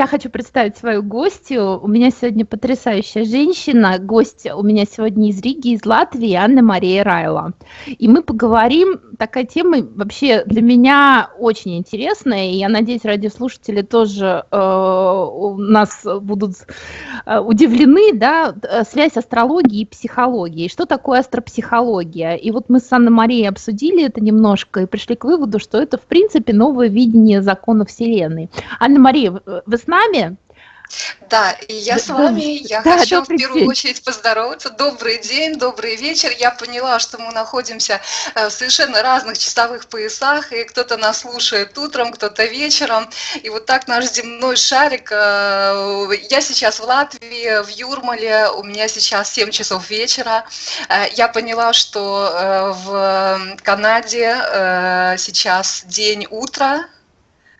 я хочу представить свою гостью. У меня сегодня потрясающая женщина. Гость у меня сегодня из Риги, из Латвии, Анна Мария Райла. И мы поговорим, такая тема вообще для меня очень интересная, и я надеюсь, радиослушатели тоже э, у нас будут э, удивлены, да, связь астрологии и психологии. Что такое астропсихология? И вот мы с Анной Марией обсудили это немножко и пришли к выводу, что это, в принципе, новое видение закона Вселенной. Анна Мария, вы с нами? Да, и я с вами, я да, хочу в первую день. очередь поздороваться. Добрый день, добрый вечер. Я поняла, что мы находимся э, в совершенно разных часовых поясах, и кто-то нас слушает утром, кто-то вечером. И вот так наш земной шарик. Э, я сейчас в Латвии, в Юрмале, у меня сейчас 7 часов вечера. Э, я поняла, что в Канаде сейчас день утра,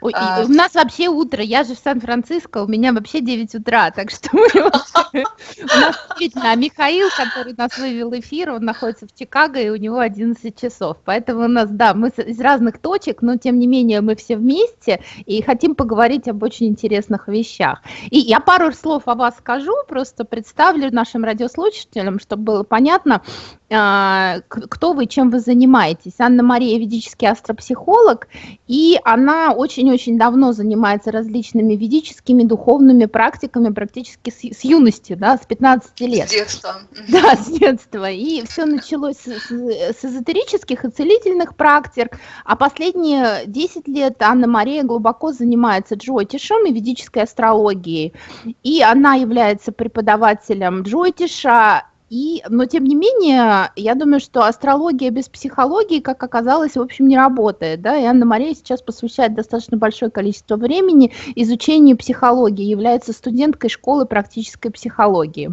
Ой, а... У нас вообще утро, я же в Сан-Франциско, у меня вообще 9 утра, так что мы у нас действительно, а Михаил, который нас вывел эфир, он находится в Чикаго, и у него 11 часов, поэтому у нас, да, мы из разных точек, но тем не менее мы все вместе и хотим поговорить об очень интересных вещах. И я пару слов о вас скажу, просто представлю нашим радиослушателям, чтобы было понятно, кто вы, чем вы занимаетесь. Анна Мария ведический астропсихолог, и она очень-очень давно занимается различными ведическими духовными практиками практически с, с юности, да, с 15 лет. С детства. Да, с детства. И все началось с, с, эзотерических и целительных практик, а последние 10 лет Анна Мария глубоко занимается джотишем и ведической астрологией. И она является преподавателем джотиша, и, но тем не менее, я думаю, что астрология без психологии, как оказалось, в общем, не работает. Да? И Анна Мария сейчас посвящает достаточно большое количество времени изучению психологии, является студенткой школы практической психологии.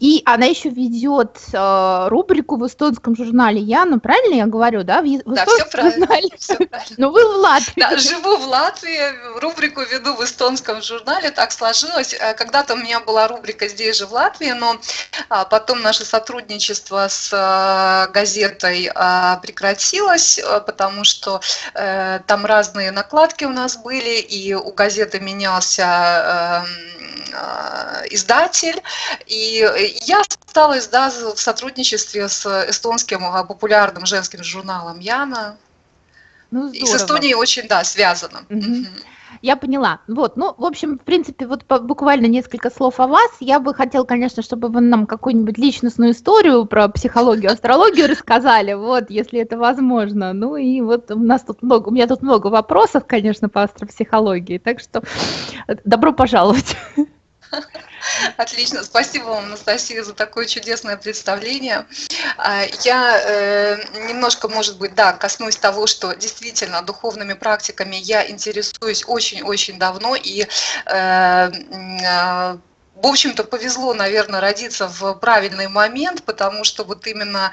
И она еще ведет э, рубрику в эстонском журнале Яна, правильно я говорю, да? В, в да, все правильно, журнале. все правильно. Но вы в Латвии. Да, живу в Латвии, рубрику веду в эстонском журнале, так сложилось. Э, когда-то у меня была рубрика здесь же в Латвии, но а, потом наше сотрудничество с а, газетой а, прекратилось, а, потому что там разные накладки у нас были, и у газеты менялся а, издатель, и я осталась да, в сотрудничестве с эстонским а, популярным женским журналом Яна. Ну, и с Эстонией очень, да, связано. Угу. Я поняла. Вот, ну, в общем, в принципе, вот буквально несколько слов о вас. Я бы хотела, конечно, чтобы вы нам какую-нибудь личностную историю про психологию, астрологию рассказали, вот, если это возможно. Ну и вот у нас тут много, у меня тут много вопросов, конечно, по астропсихологии, так что э, добро пожаловать. Отлично, спасибо вам, Анастасия, за такое чудесное представление. А, я э, немножко, может быть, да, коснусь того, что действительно духовными практиками я интересуюсь очень-очень давно, и э, э, в общем-то, повезло, наверное, родиться в правильный момент, потому что вот именно,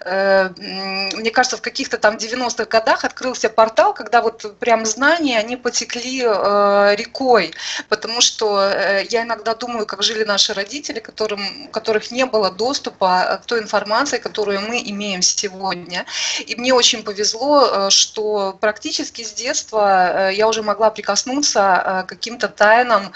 э, мне кажется, в каких-то там 90-х годах открылся портал, когда вот прям знания, они потекли э, рекой, потому что э, я иногда думаю, как жили наши родители, которым, у которых не было доступа к той информации, которую мы имеем сегодня. И мне очень повезло, э, что практически с детства э, я уже могла прикоснуться э, к каким-то тайнам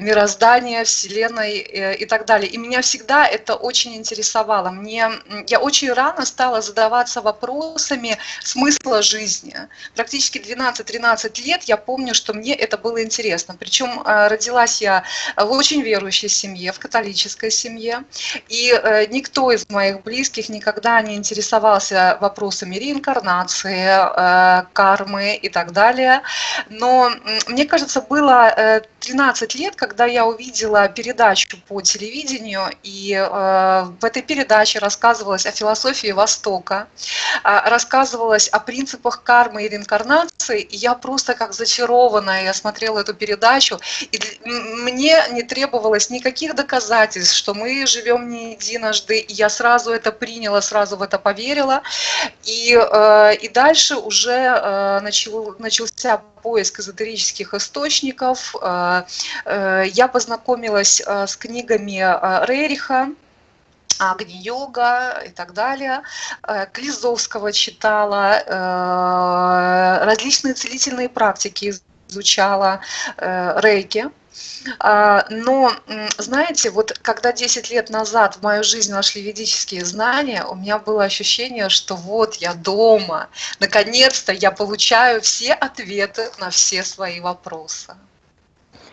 мироздания, Вселенной, э, и так далее. И меня всегда это очень интересовало. Мне, я очень рано стала задаваться вопросами смысла жизни. Практически 12-13 лет я помню, что мне это было интересно. Причем э, родилась я в очень верующей семье, в католической семье. И э, никто из моих близких никогда не интересовался вопросами реинкарнации, кармы и так далее. Но мне кажется, было 13 лет, когда я увидела передачу по телевидению, и э, в этой передаче рассказывалось о философии Востока, э, рассказывалось о принципах кармы и реинкарнации, и я просто как зачарованная, я смотрела эту передачу, и мне не требовалось никаких доказательств, что мы живем не единожды, и я сразу это приняла, сразу в это поверила, и, э, и дальше уже э, начал, начался поиск эзотерических источников. Э, э, я познакомилась э, с книгами Рериха, Агни-йога и так далее. Клизовского читала, различные целительные практики изучала рейки, но, знаете, вот когда 10 лет назад в мою жизнь вошли ведические знания, у меня было ощущение, что вот я дома, наконец-то я получаю все ответы на все свои вопросы.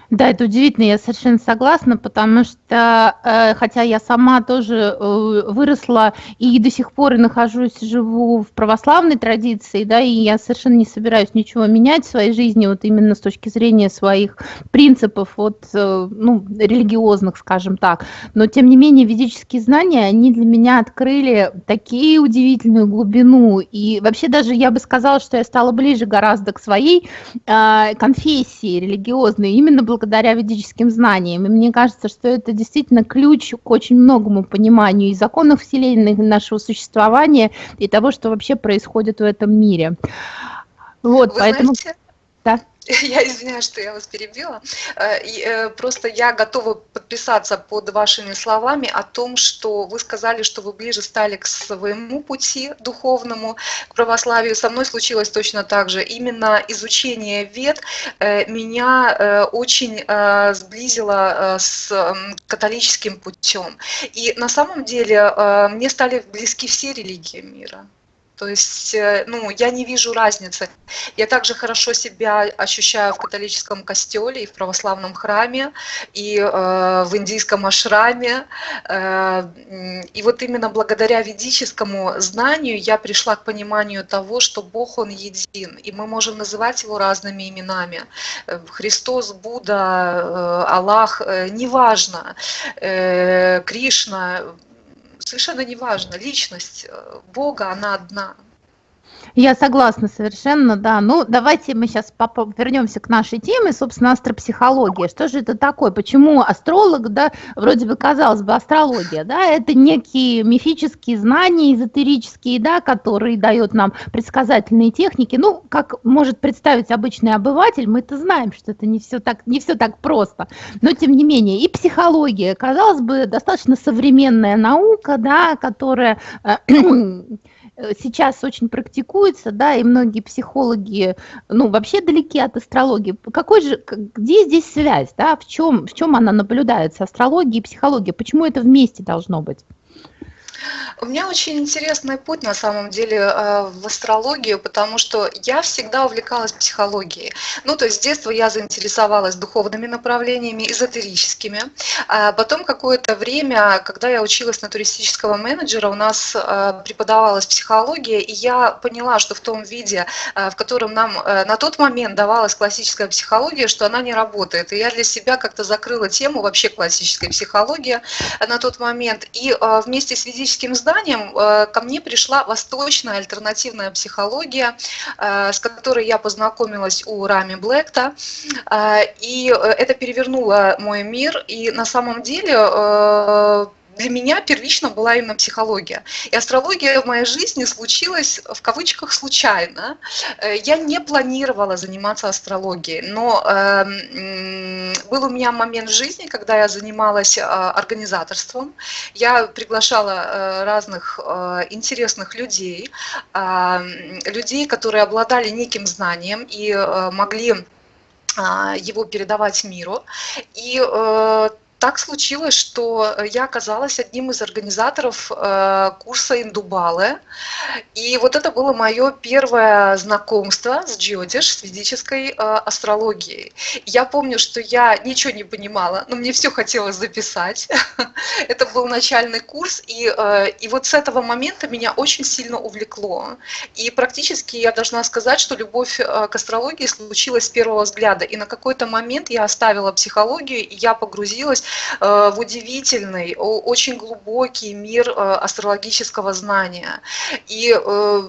Да, это удивительно, я совершенно согласна, потому что, э, хотя я сама тоже э, выросла и до сих пор и нахожусь, живу в православной традиции, да, и я совершенно не собираюсь ничего менять в своей жизни, вот именно с точки зрения своих принципов, вот, э, ну, религиозных, скажем так. Но, тем не менее, ведические знания, они для меня открыли такие удивительную глубину, и вообще даже я бы сказала, что я стала ближе гораздо к своей э, конфессии религиозной, именно благодаря благодаря ведическим знаниям. И мне кажется, что это действительно ключ к очень многому пониманию и законов Вселенной, нашего существования, и того, что вообще происходит в этом мире. Вот, Вы поэтому... Знаете. Я извиняюсь, что я вас перебила. Э, э, просто я готова подписаться под вашими словами о том, что вы сказали, что вы ближе стали к своему пути духовному, к православию. Со мной случилось точно так же. Именно изучение вет э, меня очень сблизило с католическим путем. И на самом деле мне стали близки все религии мира. То есть, э, ну, я не вижу разницы. Я также хорошо себя ощущаю в католическом костеле и в православном храме, и э, в индийском ашраме. Э, и вот именно благодаря ведическому знанию я пришла к пониманию того, что Бог, Он един, и мы можем называть Его разными именами. Э, Христос, Будда, э, Аллах, неважно, э, Кришна, совершенно неважно, личность э, Бога, она одна. Я согласна совершенно, да. Ну, давайте мы сейчас вернемся к нашей теме, собственно, астропсихология. Что же это такое? Почему астролог, да, вроде бы казалось бы, астрология, да, это некие мифические знания, эзотерические, да, которые дают нам предсказательные техники. Ну, как может представить обычный обыватель, мы это знаем, что это не все так, не все так просто. Но, тем не менее, и психология, казалось бы, достаточно современная наука, да, которая э, сейчас очень практикуется, да, и многие психологи, ну, вообще далеки от астрологии. Какой же, где здесь связь, да, в чем, в чем она наблюдается, астрология и психология, почему это вместе должно быть? У меня очень интересный путь на самом деле э, в астрологию, потому что я всегда увлекалась психологией. Ну, то есть с детства я заинтересовалась духовными направлениями, эзотерическими. А потом какое-то время, когда я училась на туристического менеджера, у нас э, преподавалась психология, и я поняла, что в том виде, э, в котором нам на тот момент давалась классическая психология, что она не работает. И я для себя как-то закрыла тему вообще классической психологии на тот момент. И вместе с физическим психологическим зданием э, ко мне пришла восточная альтернативная психология, э, с которой я познакомилась у Рами Блэкта. Э, и это перевернуло мой мир. И на самом деле для меня первично была именно психология. И астрология в моей жизни случилась в кавычках случайно. Э, я не планировала заниматься астрологией, но э, был у меня момент в жизни, когда я занималась э, организаторством. Я приглашала э, разных интересных людей, э, людей, которые обладали неким знанием и могли его передавать миру. И так случилось, что э, я оказалась одним из организаторов э, курса Индубалы. И вот это было мое первое знакомство с джиодиш, с ведической э, астрологией. Я помню, что я ничего не понимала, но мне все хотелось записать. это был начальный курс, и, и вот с этого момента меня очень сильно увлекло. И практически я должна сказать, что любовь к астрологии случилась с первого взгляда. И на какой-то момент я оставила психологию, и я погрузилась в удивительный, очень глубокий мир э, астрологического знания. И э,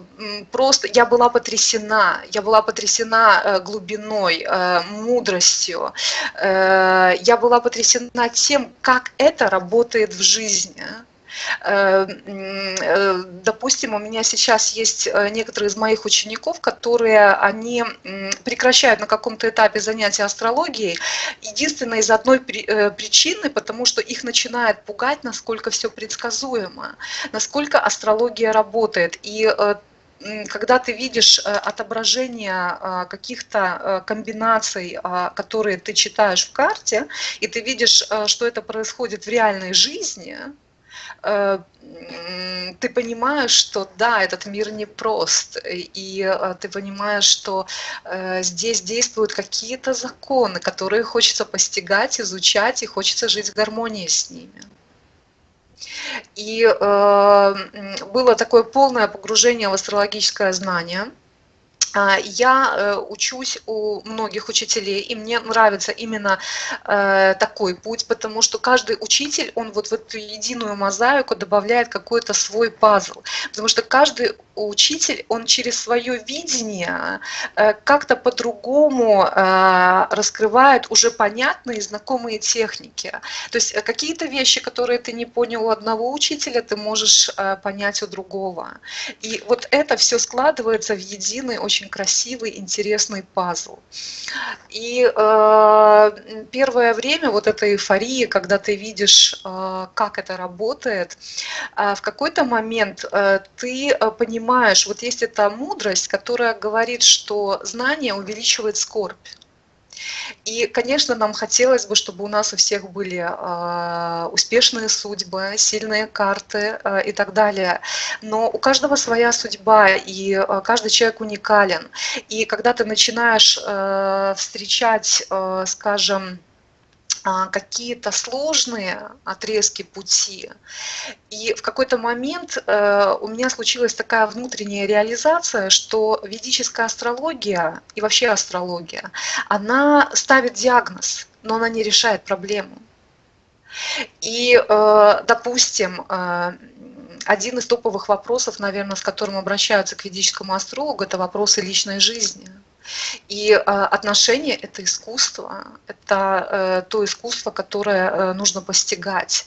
просто я была потрясена, я была потрясена глубиной, мудростью, я была потрясена тем, как это работает в жизни. Э, э, допустим, у меня сейчас есть э, некоторые из моих учеников, которые они прекращают на каком-то этапе занятия астрологией, единственное из одной причины, потому что их начинает пугать, насколько все предсказуемо, насколько астрология работает. И когда ты видишь отображение каких-то комбинаций, которые ты читаешь в карте, и ты видишь, что это происходит в реальной жизни, ты понимаешь, что да, этот мир непрост, и э, ты понимаешь, что э, здесь действуют какие-то законы, которые хочется постигать, изучать, и хочется жить в гармонии с ними. И было такое полное погружение в астрологическое знание – я э, учусь у многих учителей, и мне нравится именно э, такой путь, потому что каждый учитель, он вот в эту единую мозаику добавляет какой-то свой пазл, потому что каждый учитель, он через свое видение э, как-то по-другому раскрывает уже понятные знакомые техники. То есть какие-то вещи, которые ты не понял у одного учителя, ты можешь понять у другого. И вот это все складывается в единый очень очень красивый, интересный пазл. И э, первое время вот этой эйфории, когда ты видишь, э, как это работает, э, в какой-то момент э, ты э, понимаешь, вот есть эта мудрость, которая говорит, что знание увеличивает скорбь. И, конечно, нам хотелось бы, чтобы у нас у всех были э, успешные судьбы, сильные карты э, и так далее. Но у каждого своя судьба, и э, каждый человек уникален. И когда ты начинаешь встречать, скажем, а, какие-то сложные отрезки пути. И в какой-то момент э, у меня случилась такая внутренняя реализация, что ведическая астрология и вообще астрология, она ставит диагноз, но она не решает проблему. И, э, допустим, э, один из топовых вопросов, наверное, с которым обращаются к ведическому астрологу, это вопросы личной жизни – и а, отношения – это искусство, это э, то искусство, которое э, нужно постигать.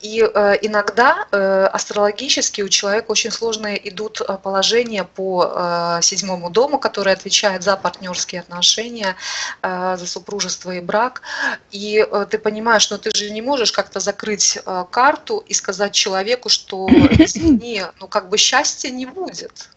И э, иногда астрологически у человека очень сложные идут положения по седьмому дому, который отвечает за партнерские отношения, за супружество и брак. И ты понимаешь, что ты же не можешь как-то закрыть карту и сказать человеку, что извини, ну как бы счастья не будет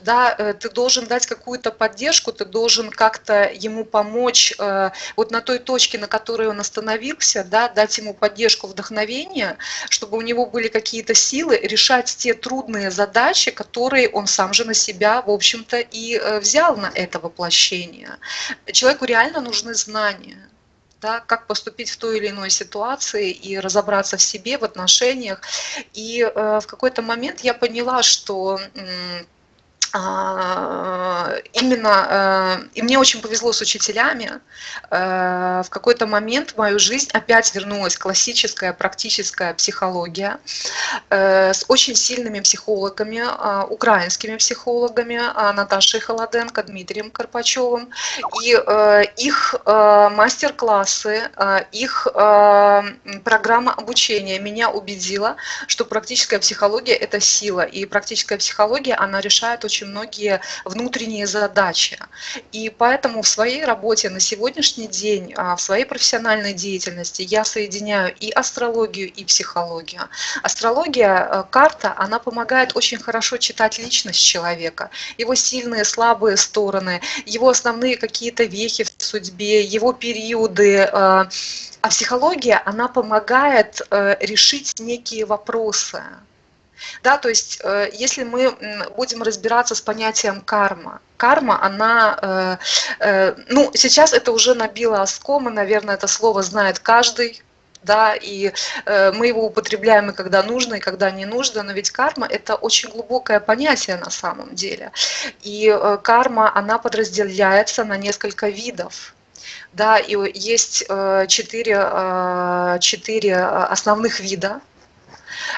да, э, ты должен дать какую-то поддержку, ты должен как-то ему помочь э, вот на той точке, на которой он остановился, да, дать ему поддержку, вдохновение, чтобы у него были какие-то силы решать те трудные задачи, которые он сам же на себя, в общем-то, и э, взял на это воплощение. Человеку реально нужны знания да, как поступить в той или иной ситуации и разобраться в себе, в отношениях. И э, в какой-то момент я поняла, что э, именно, э, и мне очень повезло с учителями, э, в какой-то момент в мою жизнь опять вернулась классическая практическая психология э, с очень сильными психологами, а, украинскими психологами, а, Наташей Холоденко, Дмитрием Карпачевым, и их мастер-классы, их программа обучения меня убедила, что практическая психология – это сила, и практическая психология, она решает очень очень многие внутренние задачи. И поэтому в своей работе на сегодняшний день, а, в своей профессиональной деятельности я соединяю и астрологию, и психологию. Астрология, э, карта, она помогает очень хорошо читать личность человека, его сильные, слабые стороны, его основные какие-то вехи в судьбе, его периоды, э, а психология, она помогает э, решить некие вопросы. Да, то есть э, если мы будем разбираться с понятием карма, карма, она, э, э, ну, сейчас это уже набило оскомы, наверное, это слово знает каждый, да, и мы его употребляем и когда нужно, и когда не нужно, но ведь карма – это очень глубокое понятие на самом деле. И карма, она подразделяется на несколько видов. Да, и есть четыре, четыре основных вида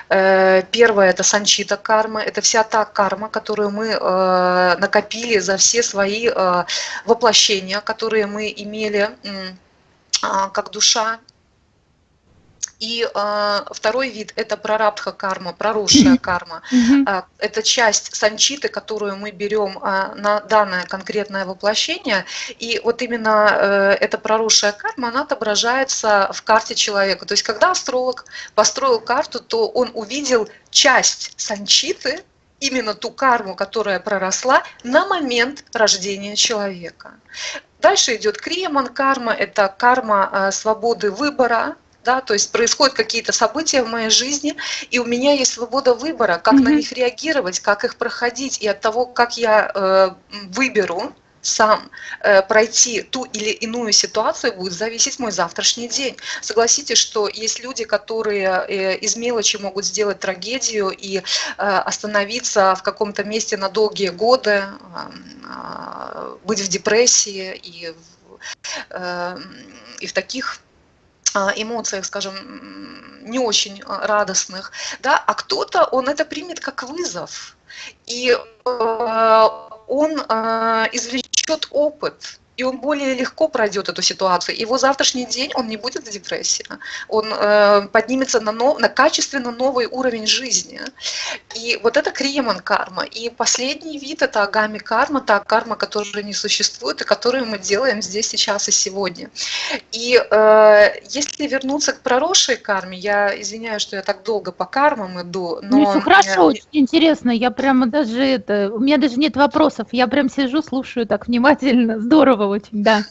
первое – это санчита карма, это вся та карма, которую мы э, накопили за все свои э, воплощения, которые мы имели а, как душа и э, второй вид – это прарабдха карма, проросшая карма. Э, это часть санчиты, которую мы берем э, на данное конкретное воплощение. И вот именно э, эта проросшая карма, она отображается в карте человека. То есть когда астролог построил карту, то он увидел часть санчиты, именно ту карму, которая проросла на момент рождения человека. Дальше идет криеман карма, это карма э, свободы выбора, да, то есть происходят какие-то события в моей жизни, и у меня есть свобода выбора, как mm-hmm. на них реагировать, как их проходить, и от того, как я э, выберу, сам э, пройти ту или иную ситуацию, будет зависеть мой завтрашний день. Согласитесь, что есть люди, которые э, из мелочи могут сделать трагедию и э, остановиться в каком-то месте на долгие годы, э, быть в депрессии и, э, и в таких эмоциях, скажем, не очень радостных, да, а кто-то, он это примет как вызов, и э, он э, извлечет опыт, и он более легко пройдет эту ситуацию. Его завтрашний день, он не будет в депрессии, он э, поднимется на, нов, на качественно новый уровень жизни. И вот это криеман карма. И последний вид – это агами карма, та карма, которая не существует, и которую мы делаем здесь, сейчас и сегодня. И э, если вернуться к проросшей карме, я извиняюсь, что я так долго по кармам иду, но... Ну, все хорошо, очень интересно, я прямо даже это, у меня даже нет вопросов, я прям сижу, слушаю так внимательно, здорово очень, да.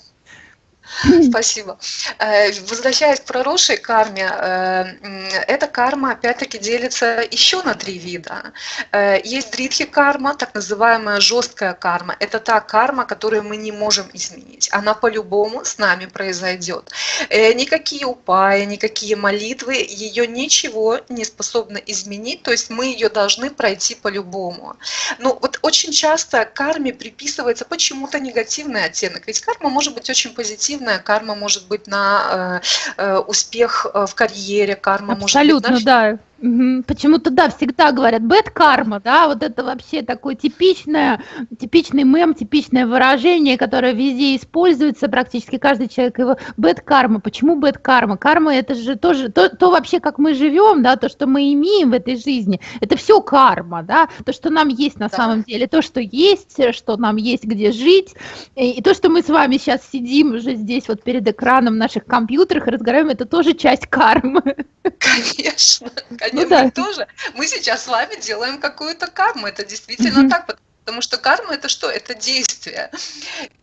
Спасибо. Э, возвращаясь к проросшей карме, э, эта карма опять-таки делится еще на три вида. Э, есть дритхи карма, так называемая жесткая карма. Это та карма, которую мы не можем изменить. Она по-любому с нами произойдет. Никакие упаи, никакие молитвы ее ничего не способны изменить, то есть мы ее должны пройти по-любому. Но вот очень часто карме приписывается почему-то негативный оттенок, ведь карма может быть очень позитивной негативная, карма может быть на э, э успех э, в карьере, карма Абсолютно, может быть... Абсолютно, да. Угу. Почему-то, да, всегда говорят bad karma, да, вот это вообще такое типичное, типичный мем, типичное выражение, которое везде используется, практически каждый человек его bad karma. Почему bad karma? Карма это же тоже то, то вообще, как мы живем, да, то, что мы имеем в этой жизни, это все карма, да, то, что нам есть на да. самом деле, то, что есть, что нам есть где жить, и, и то, что мы с вами сейчас сидим уже здесь вот перед экраном наших компьютерах и разговариваем, это тоже часть кармы. Конечно, ну, да. мы тоже. Мы сейчас с вами делаем какую-то карму, это действительно mm-hmm. так, потому что карма это что? Это действие.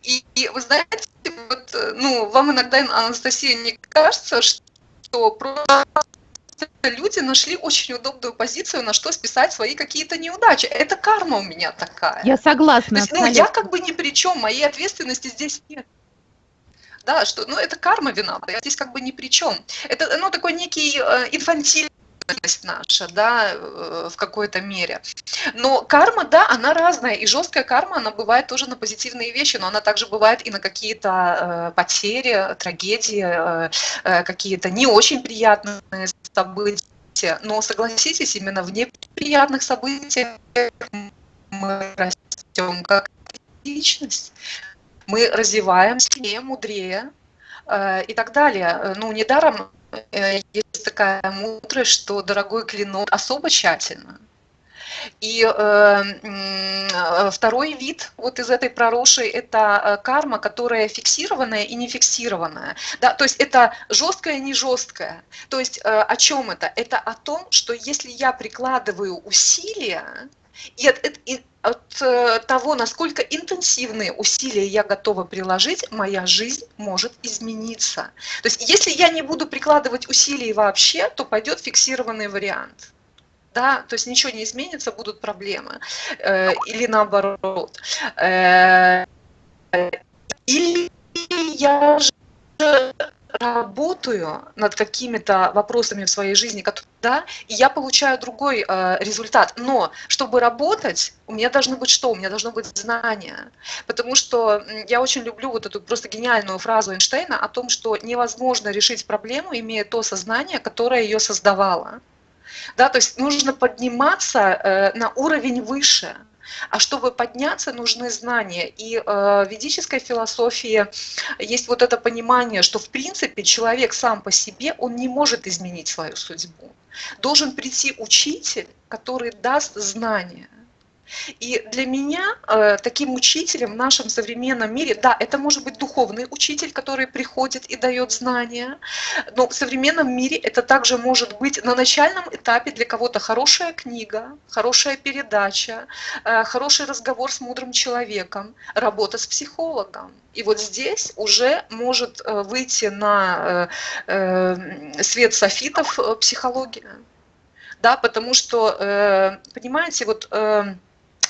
И, и вы знаете, вот, ну, вам иногда, Анастасия, не кажется, что просто люди нашли очень удобную позицию, на что списать свои какие-то неудачи. Это карма у меня такая. Я согласна. То есть, ну, я как бы ни при чем, моей ответственности здесь нет да, что, ну, это карма виновата, я здесь как бы ни при чем. Это, ну, такой некий э, инфантильный наша, да, э, в какой-то мере. Но карма, да, она разная, и жесткая карма, она бывает тоже на позитивные вещи, но она также бывает и на какие-то э, потери, трагедии, э, какие-то не очень приятные события. Но согласитесь, именно в неприятных событиях мы растем как личность мы развиваемся, мудрее и так далее. Ну, недаром есть такая мудрость, что дорогой клинок особо тщательно. И э, второй вид вот из этой проросшей – это э, карма, которая фиксированная и не фиксированная. Да? То есть это жесткое не жесткое. То есть э, о чем это? Это о том, что если я прикладываю усилия, и от, и от э, того, насколько интенсивные усилия я готова приложить, моя жизнь может измениться. То есть если я не буду прикладывать усилий вообще, то пойдет фиксированный вариант. Да, то есть ничего не изменится, будут проблемы. Э, или наоборот. Э, или я же работаю над какими-то вопросами в своей жизни, да, и я получаю другой э, результат. Но чтобы работать, у меня должно быть что? У меня должно быть знание. Потому что я очень люблю вот эту просто гениальную фразу Эйнштейна о том, что невозможно решить проблему, имея то сознание, которое ее создавало. Да, то есть нужно подниматься э, на уровень выше. А чтобы подняться, нужны знания. И э, в ведической философии есть вот это понимание, что в принципе человек сам по себе, он не может изменить свою судьбу. Должен прийти учитель, который даст знания. И для меня э, таким учителем в нашем современном мире, да, это может быть духовный учитель, который приходит и дает знания, но в современном мире это также может быть на начальном этапе для кого-то хорошая книга, хорошая передача, э, хороший разговор с мудрым человеком, работа с психологом. И вот здесь уже может э, выйти на э, э, свет софитов э, психология. Да, потому что, э, понимаете, вот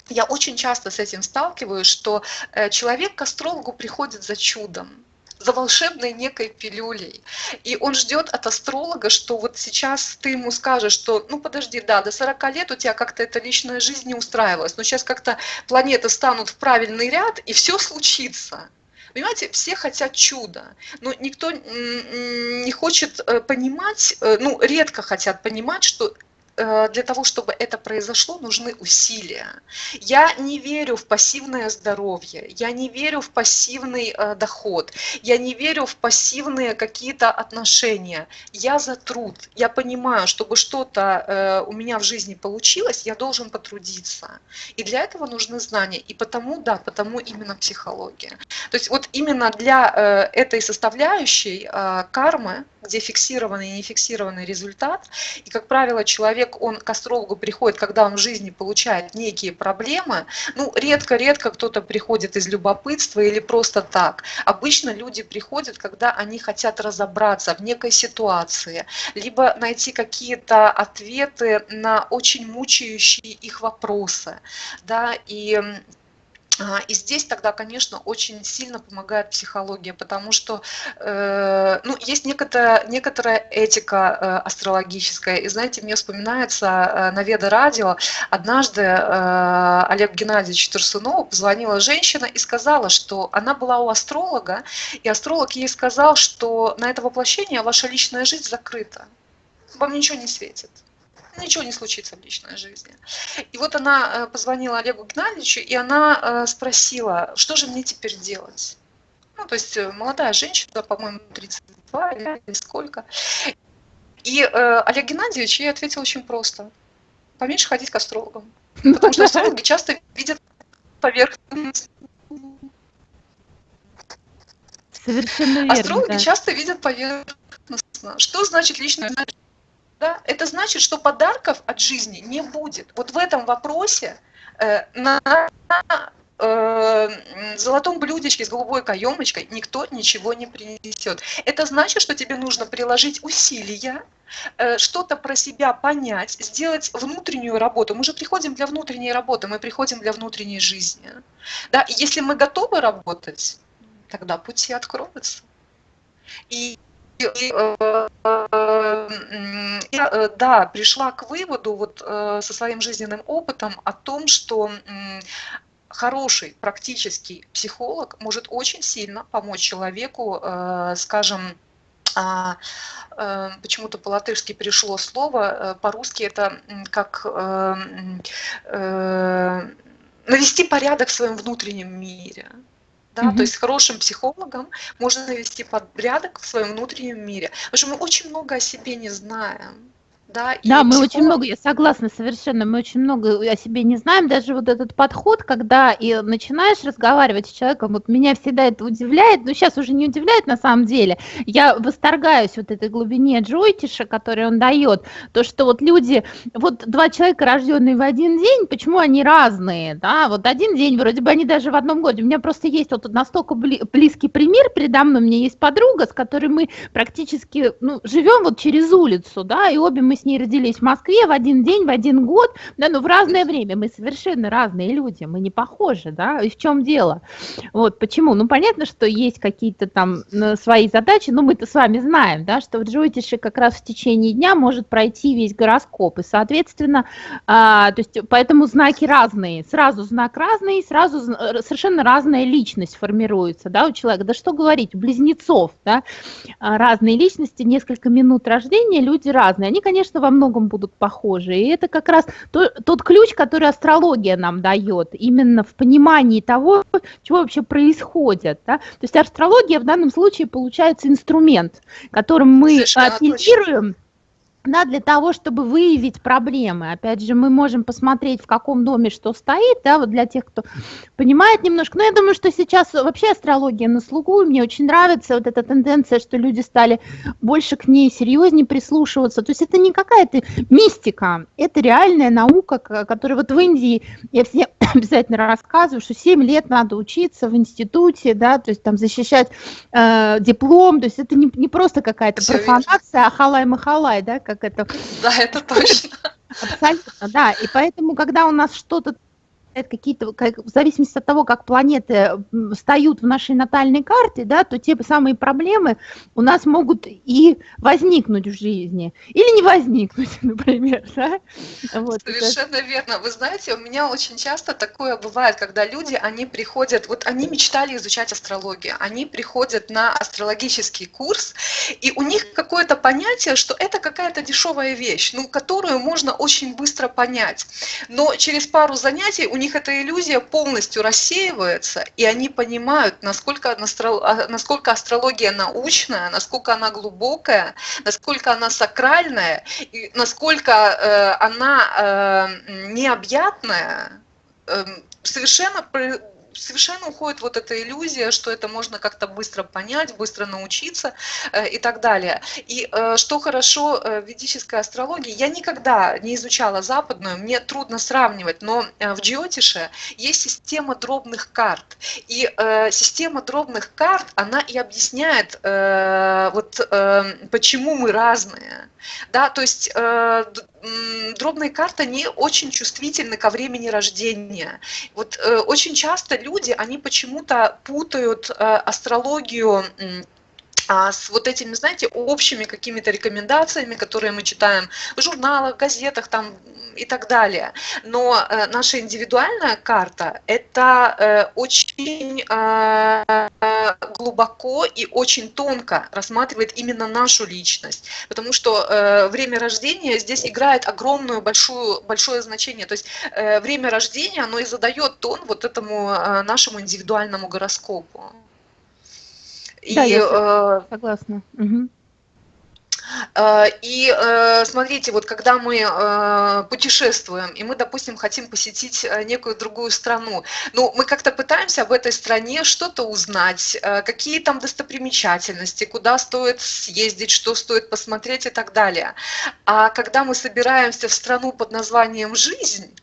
я очень часто с этим сталкиваюсь, что э, человек к астрологу приходит за чудом за волшебной некой пилюлей. И он ждет от астролога, что вот сейчас ты ему скажешь, что ну подожди, да, до 40 лет у тебя как-то эта личная жизнь не устраивалась, но сейчас как-то планеты станут в правильный ряд, и все случится. Понимаете, все хотят чуда, но никто не хочет э, понимать, э, ну, редко хотят понимать, что для того, чтобы это произошло, нужны усилия. Я не верю в пассивное здоровье, я не верю в пассивный э, доход, я не верю в пассивные какие-то отношения. Я за труд. Я понимаю, чтобы что-то э, у меня в жизни получилось, я должен потрудиться. И для этого нужны знания. И потому, да, потому именно психология. То есть вот именно для этой составляющей кармы, где фиксированный и нефиксированный результат, и, как правило, человек он к астрологу приходит, когда он в жизни получает некие проблемы, ну, редко-редко кто-то приходит из любопытства или просто так. Обычно люди приходят, когда они хотят разобраться в некой ситуации, либо найти какие-то ответы на очень мучающие их вопросы, да, и и здесь тогда, конечно, очень сильно помогает психология, потому что э, ну, есть некоторая, некоторая этика э, астрологическая. И знаете, мне вспоминается э, на Веда радио, однажды Олег Геннадьевич Турсунову позвонила женщина и сказала, что она была у астролога, и астролог ей сказал, что на это воплощение ваша личная жизнь закрыта, вам ничего не светит ничего не случится в личной жизни. И вот она э, позвонила Олегу Геннадьевичу, и она э, спросила, что же мне теперь делать? Ну, то есть э, молодая женщина, по-моему, 32 или сколько. И э, Олег Геннадьевич ей ответил очень просто. Поменьше ходить к астрологам. Потому что астрологи часто видят поверхность. Совершенно верно. Астрологи да. часто видят поверхностно. Что значит личная? Да, это значит, что подарков от жизни не будет. Вот в этом вопросе э, на э, золотом блюдечке с голубой каемочкой никто ничего не принесет. Это значит, что тебе нужно приложить усилия, э, что-то про себя понять, сделать внутреннюю работу. Мы же приходим для внутренней работы, мы приходим для внутренней жизни. Да? Если мы готовы работать, тогда пути откроются. И я, э, да, пришла к выводу вот э, со своим жизненным опытом о том, что хороший практический психолог может очень сильно помочь человеку, скажем, а, почему-то по-латышски пришло слово, по-русски это как навести порядок в своем внутреннем мире. Да? Mm-hmm. То есть с хорошим психологом можно навести порядок в своем внутреннем мире. Потому что мы очень много о себе не знаем да. И да, мы психолог... очень много, я согласна совершенно, мы очень много о себе не знаем, даже вот этот подход, когда и начинаешь разговаривать с человеком, вот меня всегда это удивляет, но сейчас уже не удивляет на самом деле, я восторгаюсь вот этой глубине Джойтиша, который он дает, то, что вот люди, вот два человека, рожденные в один день, почему они разные, да, вот один день, вроде бы они даже в одном годе, у меня просто есть вот настолько близкий пример передо мной, у меня есть подруга, с которой мы практически, ну, живем вот через улицу, да, и обе мы с ней родились в Москве в один день, в один год, да, но в разное время. Мы совершенно разные люди, мы не похожи, да, и в чем дело? Вот, почему? Ну, понятно, что есть какие-то там свои задачи, но мы-то с вами знаем, да, что в Джойтише как раз в течение дня может пройти весь гороскоп, и, соответственно, а, то есть поэтому знаки разные, сразу знак разный, сразу совершенно разная личность формируется, да, у человека, да что говорить, у близнецов, да, а, разные личности, несколько минут рождения, люди разные, они, конечно, конечно, во многом будут похожи. И это как раз то, тот ключ, который астрология нам дает, именно в понимании того, чего вообще происходит. Да? То есть астрология в данном случае получается инструмент, которым мы Совершенно фильтрируем да, для того, чтобы выявить проблемы. Опять же, мы можем посмотреть, в каком доме что стоит, да, вот для тех, кто понимает немножко. Но я думаю, что сейчас вообще астрология на слугу, и мне очень нравится вот эта тенденция, что люди стали больше к ней серьезнее прислушиваться. То есть это не какая-то мистика, это реальная наука, которая вот в Индии, я всем обязательно рассказываю, что 7 лет надо учиться в институте, да, то есть там защищать э, диплом, то есть это не, не просто какая-то профанация, а халай-махалай, да, как это... Да, это точно. Абсолютно, да. И поэтому, когда у нас что-то какие-то, как, в зависимости от того, как планеты встают в нашей натальной карте, да, то те самые проблемы у нас могут и возникнуть в жизни, или не возникнуть, например, да? Вот, Совершенно это... верно. Вы знаете, у меня очень часто такое бывает, когда люди, они приходят, вот они мечтали изучать астрологию, они приходят на астрологический курс, и у них какое-то понятие, что это какая-то дешевая вещь, ну, которую можно очень быстро понять. Но через пару занятий у них них эта иллюзия полностью рассеивается, и они понимают, насколько, а, насколько астрология научная, насколько она глубокая, насколько она сакральная, и насколько э, она э, необъятная, э, совершенно совершенно уходит вот эта иллюзия, что это можно как-то быстро понять, быстро научиться э, и так далее. И э, что хорошо э, в ведической астрологии, я никогда не изучала западную, мне трудно сравнивать, но в Джиотише есть система дробных карт. И система дробных карт, она и объясняет, вот почему мы разные. Да, то есть дробные карты не очень чувствительны ко времени рождения. Вот э, очень часто люди, они почему-то путают э, астрологию а с вот этими, знаете, общими какими-то рекомендациями, которые мы читаем в журналах, газетах там и так далее. Но э, наша индивидуальная карта – это э, очень э, глубоко и очень тонко рассматривает именно нашу личность, потому что э, время рождения здесь играет огромную, большую, большое значение. То есть э, время рождения, оно и задает тон вот этому э, нашему индивидуальному гороскопу. Да, и, я э, согласна. Угу. И э, смотрите, вот когда мы э, путешествуем, и мы, допустим, хотим посетить некую другую страну, ну, мы как-то пытаемся об этой стране что-то узнать, какие там достопримечательности, куда стоит съездить, что стоит посмотреть и так далее. А когда мы собираемся в страну под названием «Жизнь»,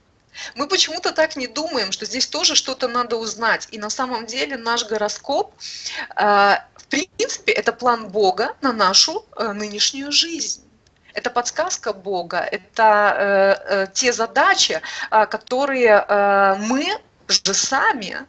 мы почему-то так не думаем, что здесь тоже что-то надо узнать. И на самом деле наш гороскоп, э, в принципе, это план Бога на нашу э, нынешнюю жизнь. Это подсказка Бога, это э, те задачи, которые мы же сами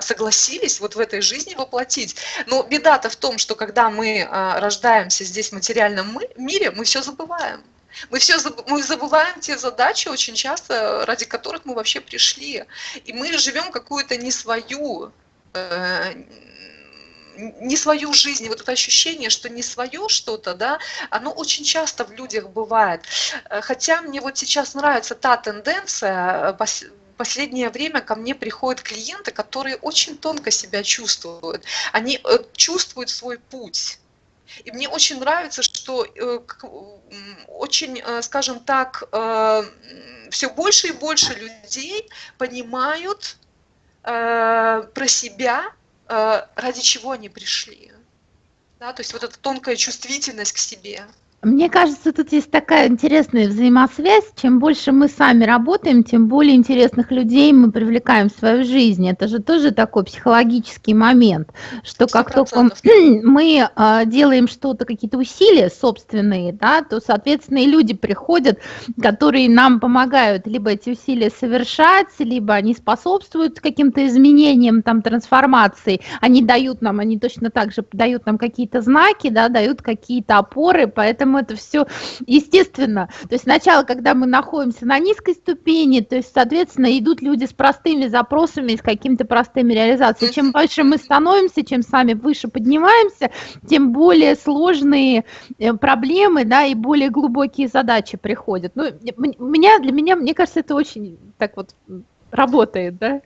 согласились вот в этой жизни воплотить. Но беда-то в том, что когда мы рождаемся здесь в материальном мире, мы все забываем. Мы все мы забываем те задачи очень часто, ради которых мы вообще пришли. И мы живем какую-то не свою, э, не свою жизнь, вот это ощущение, что не свое что-то, да, оно очень часто в людях бывает. Э, хотя мне вот сейчас нравится та тенденция, э, последнее время ко мне приходят клиенты, которые очень тонко себя чувствуют. Они э, чувствуют свой путь и мне очень нравится, что очень, скажем так, все больше и больше людей понимают про себя, ради чего они пришли. Да, то есть вот эта тонкая чувствительность к себе. Мне кажется, тут есть такая интересная взаимосвязь. Чем больше мы сами работаем, тем более интересных людей мы привлекаем в свою жизнь. Это же тоже такой психологический момент, что как 100%. только мы э, делаем что-то, какие-то усилия собственные, да, то, соответственно, и люди приходят, которые нам помогают либо эти усилия совершать, либо они способствуют каким-то изменениям, там, трансформации. Они дают нам, они точно так же дают нам какие-то знаки, да, дают какие-то опоры, поэтому поэтому это все естественно. То есть сначала, когда мы находимся на низкой ступени, то есть, соответственно, идут люди с простыми запросами, с какими-то простыми реализациями. Чем больше мы становимся, чем сами выше поднимаемся, тем более сложные э, проблемы, да, и более глубокие задачи приходят. Ну, меня, для меня, мне кажется, это очень так вот работает, да?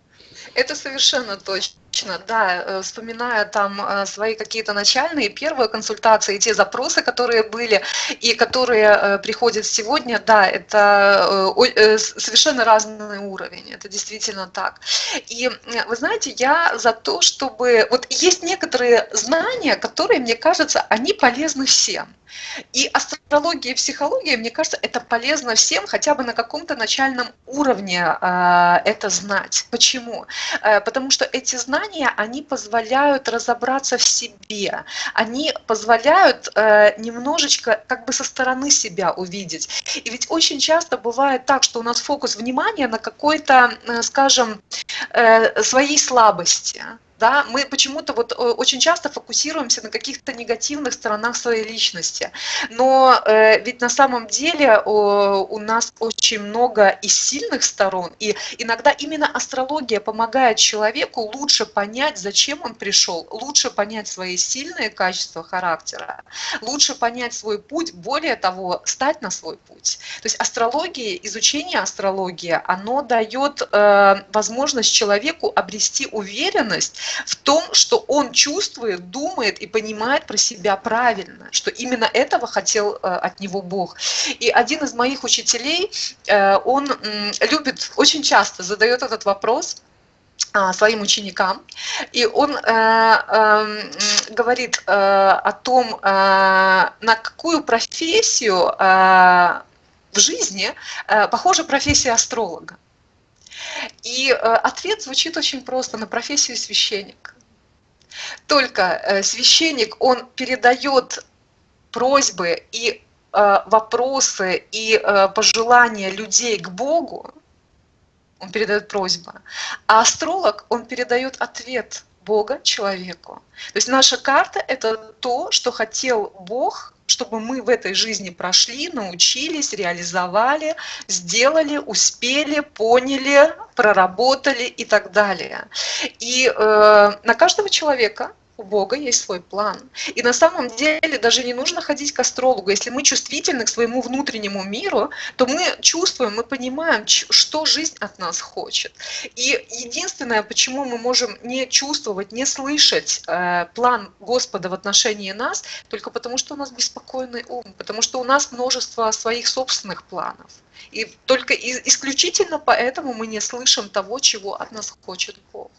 Это совершенно точно. Точно, да, э, вспоминая там э, свои какие-то начальные первые консультации, те запросы, которые были и которые э, приходят сегодня, да, это совершенно разный уровень, это действительно так. И вы знаете, я за то, чтобы... Вот есть некоторые знания, которые, мне кажется, они полезны всем. И астрология и психология, мне кажется, это полезно всем хотя бы на каком-то начальном уровне э, это знать. Почему? Э, потому что эти знания, они позволяют разобраться в себе, они позволяют э, немножечко как бы со стороны себя увидеть. И ведь очень часто бывает так, что у нас фокус внимания на какой-то, э, скажем, э, своей слабости да, мы почему-то вот э, очень часто фокусируемся на каких-то негативных сторонах своей личности, но э, ведь на самом деле о, у нас очень много и сильных сторон, и иногда именно астрология помогает человеку лучше понять, зачем он пришел, лучше понять свои сильные качества характера, лучше понять свой путь, более того, стать на свой путь. То есть астрология, изучение астрологии, оно дает э, возможность человеку обрести уверенность в том, что он чувствует, думает и понимает про себя правильно, что именно этого хотел э, от него Бог. И один из моих учителей, э, он любит, очень часто задает этот вопрос, а, своим ученикам. И он э, э, говорит э, о том, э, на какую профессию э, в жизни э, похожа профессия астролога. И э, ответ звучит очень просто на профессию священник. Только э, священник, он передает просьбы и э, вопросы и пожелания людей к Богу, он передает просьбы, а астролог, он передает ответ Бога человеку. То есть наша карта – это то, что хотел Бог чтобы мы в этой жизни прошли, научились, реализовали, сделали, успели, поняли, проработали и так далее. И э, на каждого человека у Бога есть свой план. И на самом деле даже не нужно ходить к астрологу. Если мы чувствительны к своему внутреннему миру, то мы чувствуем, мы понимаем, что жизнь от нас хочет. И единственное, почему мы можем не чувствовать, не слышать э, план Господа в отношении нас, только потому что у нас беспокойный ум, потому что у нас множество своих собственных планов. И только исключительно поэтому мы не слышим того, чего от нас хочет Бог.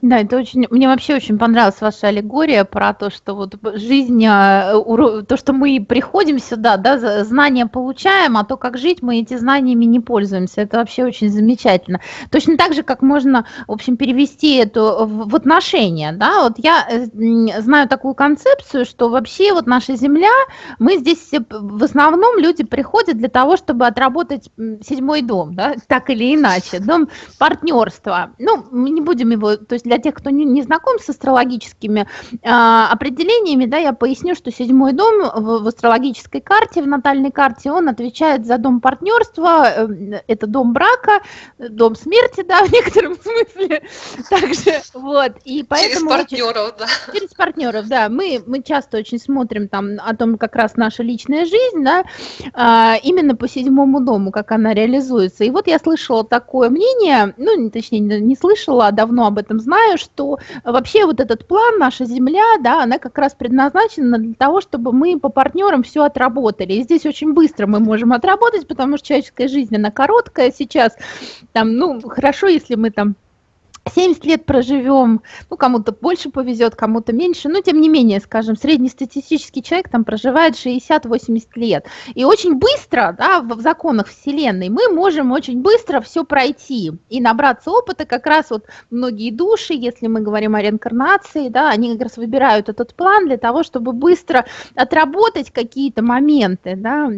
Да, это очень, мне вообще очень понравилась ваша аллегория про то, что вот жизнь, а, то, что мы приходим сюда, да, знания получаем, а то, как жить, мы эти знаниями не пользуемся. Это вообще очень замечательно. Точно так же, как можно, в общем, перевести это в отношения, да, вот я э, знаю такую концепцию, что вообще вот наша Земля, мы здесь в основном люди приходят для того, чтобы отработать седьмой дом, да, так или иначе, дом партнерства. Ну, мы не будем его, то есть для тех, кто не, не знаком с астрологическими э, определениями, да, я поясню, что седьмой дом в, в астрологической карте, в натальной карте, он отвечает за дом партнерства, э, это дом брака, дом смерти, да, в некотором смысле. Также, вот, и поэтому... Через партнеров, да. Через партнеров, да. Мы, мы часто очень смотрим там о том, как раз наша личная жизнь, да, э, именно по седьмому дому, как она реализуется. И вот я слышала такое мнение, ну, точнее, не слышала, а давно об этом знаю, знаю, что вообще вот этот план, наша Земля, да, она как раз предназначена для того, чтобы мы по партнерам все отработали. И здесь очень быстро мы можем отработать, потому что человеческая жизнь, она короткая сейчас. Там, ну, хорошо, если мы там 70 лет проживем, ну, кому-то больше повезет, кому-то меньше, но тем не менее, скажем, среднестатистический человек там проживает 60-80 лет. И очень быстро, да, в законах Вселенной мы можем очень быстро все пройти и набраться опыта. Как раз вот многие души, если мы говорим о реинкарнации, да, они как раз выбирают этот план для того, чтобы быстро отработать какие-то моменты, да.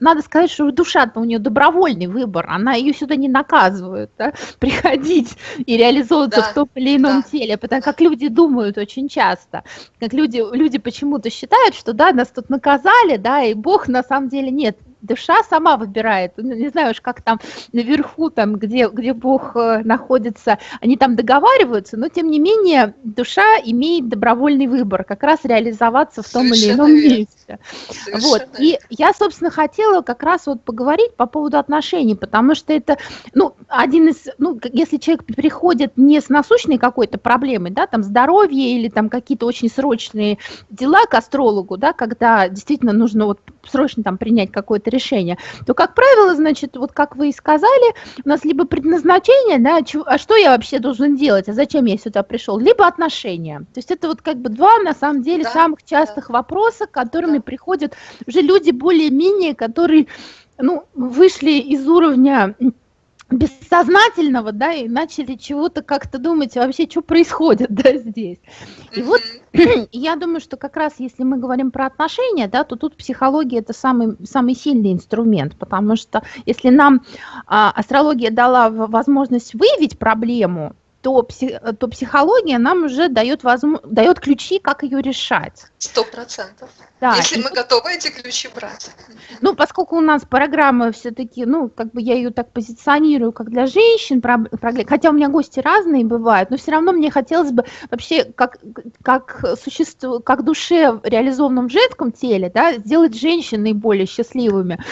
Надо сказать, что душа у нее добровольный выбор, она ее сюда не наказывают, да, приходить и реализовать реализуются да, в том или ином да. теле, потому как люди думают очень часто, как люди, люди почему-то считают, что да, нас тут наказали, да, и Бог на самом деле нет, душа сама выбирает, ну, не знаю уж как там наверху, там, где, где Бог э, находится, они там договариваются, но тем не менее душа имеет добровольный выбор, как раз реализоваться в том Совершенно или ином верно. месте. Совершенно вот, и я, собственно, хотела как раз вот поговорить по поводу отношений, потому что это, ну, один из, ну, если человек приходит не с насущной какой-то проблемой, да, там здоровье или там какие-то очень срочные дела к астрологу, да, когда действительно нужно вот срочно там принять какое-то решение, то, как правило, значит, вот как вы и сказали, у нас либо предназначение, да, а что я вообще должен делать, а зачем я сюда пришел, либо отношения. То есть это вот как бы два, на самом деле, да, самых частых да. вопроса, которыми да. приходят уже люди более-менее, которые, ну, вышли из уровня бессознательного, да, и начали чего-то как-то думать, вообще, что происходит, да, здесь. И вот я думаю, что как раз если мы говорим про отношения, да, то тут психология это самый, самый сильный инструмент, потому что если нам а, астрология дала возможность выявить проблему, то, псих, то психология нам уже дает, возможно, дает ключи, как ее решать. Сто процентов. Да. Если и... мы готовы эти ключи брать. Ну, поскольку у нас программа все-таки, ну, как бы я ее так позиционирую, как для женщин, хотя у меня гости разные бывают, но все равно мне хотелось бы вообще как, как существо, как душе реализованном в женском теле, да, сделать женщин наиболее счастливыми.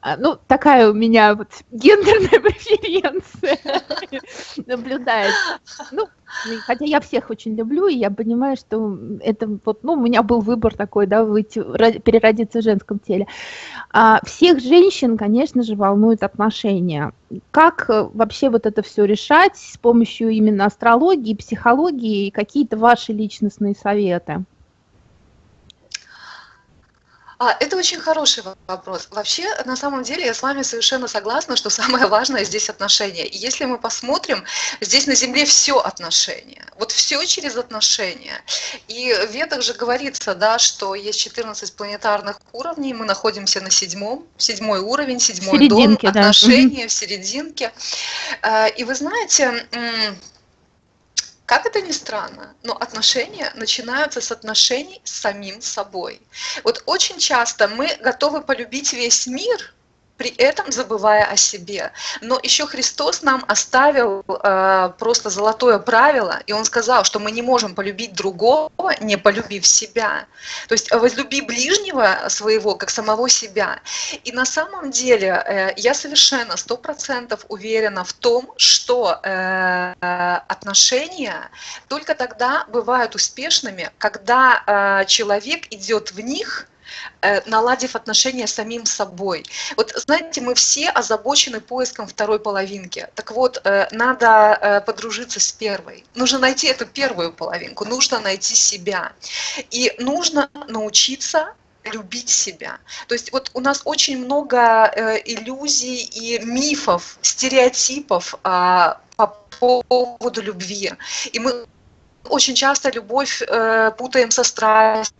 А, ну, такая у меня вот гендерная преференция наблюдается. Ну, хотя я всех очень люблю, и я понимаю, что это вот, ну, у меня был выбор такой, да, выйти, переродиться в женском теле. А всех женщин, конечно же, волнуют отношения. Как э, вообще вот это все решать с помощью именно астрологии, психологии и какие-то ваши личностные советы? А, это очень хороший вопрос. Вообще, на самом деле, я с вами совершенно согласна, что самое важное здесь отношения. И если мы посмотрим, здесь на Земле все отношения. Вот все через отношения. И в Ведах же говорится, да, что есть 14 планетарных уровней, мы находимся на седьмом, седьмой уровень, седьмой дом, да. отношения в серединке. А, и вы знаете, как это ни странно, но отношения начинаются с отношений с самим собой. Вот очень часто мы готовы полюбить весь мир, при этом забывая о себе. Но еще Христос нам оставил э, просто золотое правило, и Он сказал, что мы не можем полюбить другого, не полюбив себя. То есть возлюби ближнего своего, как самого себя. И на самом деле э, я совершенно сто процентов уверена в том, что э, отношения только тогда бывают успешными, когда э, человек идет в них – Э, наладив отношения с самим собой. Вот знаете, мы все озабочены поиском второй половинки. Так вот, э, надо э, подружиться с первой. Нужно найти эту первую половинку, нужно найти себя. И нужно научиться любить себя. То есть вот у нас очень много иллюзий и мифов, стереотипов а, по поводу любви. И мы очень часто любовь путаем со страстью.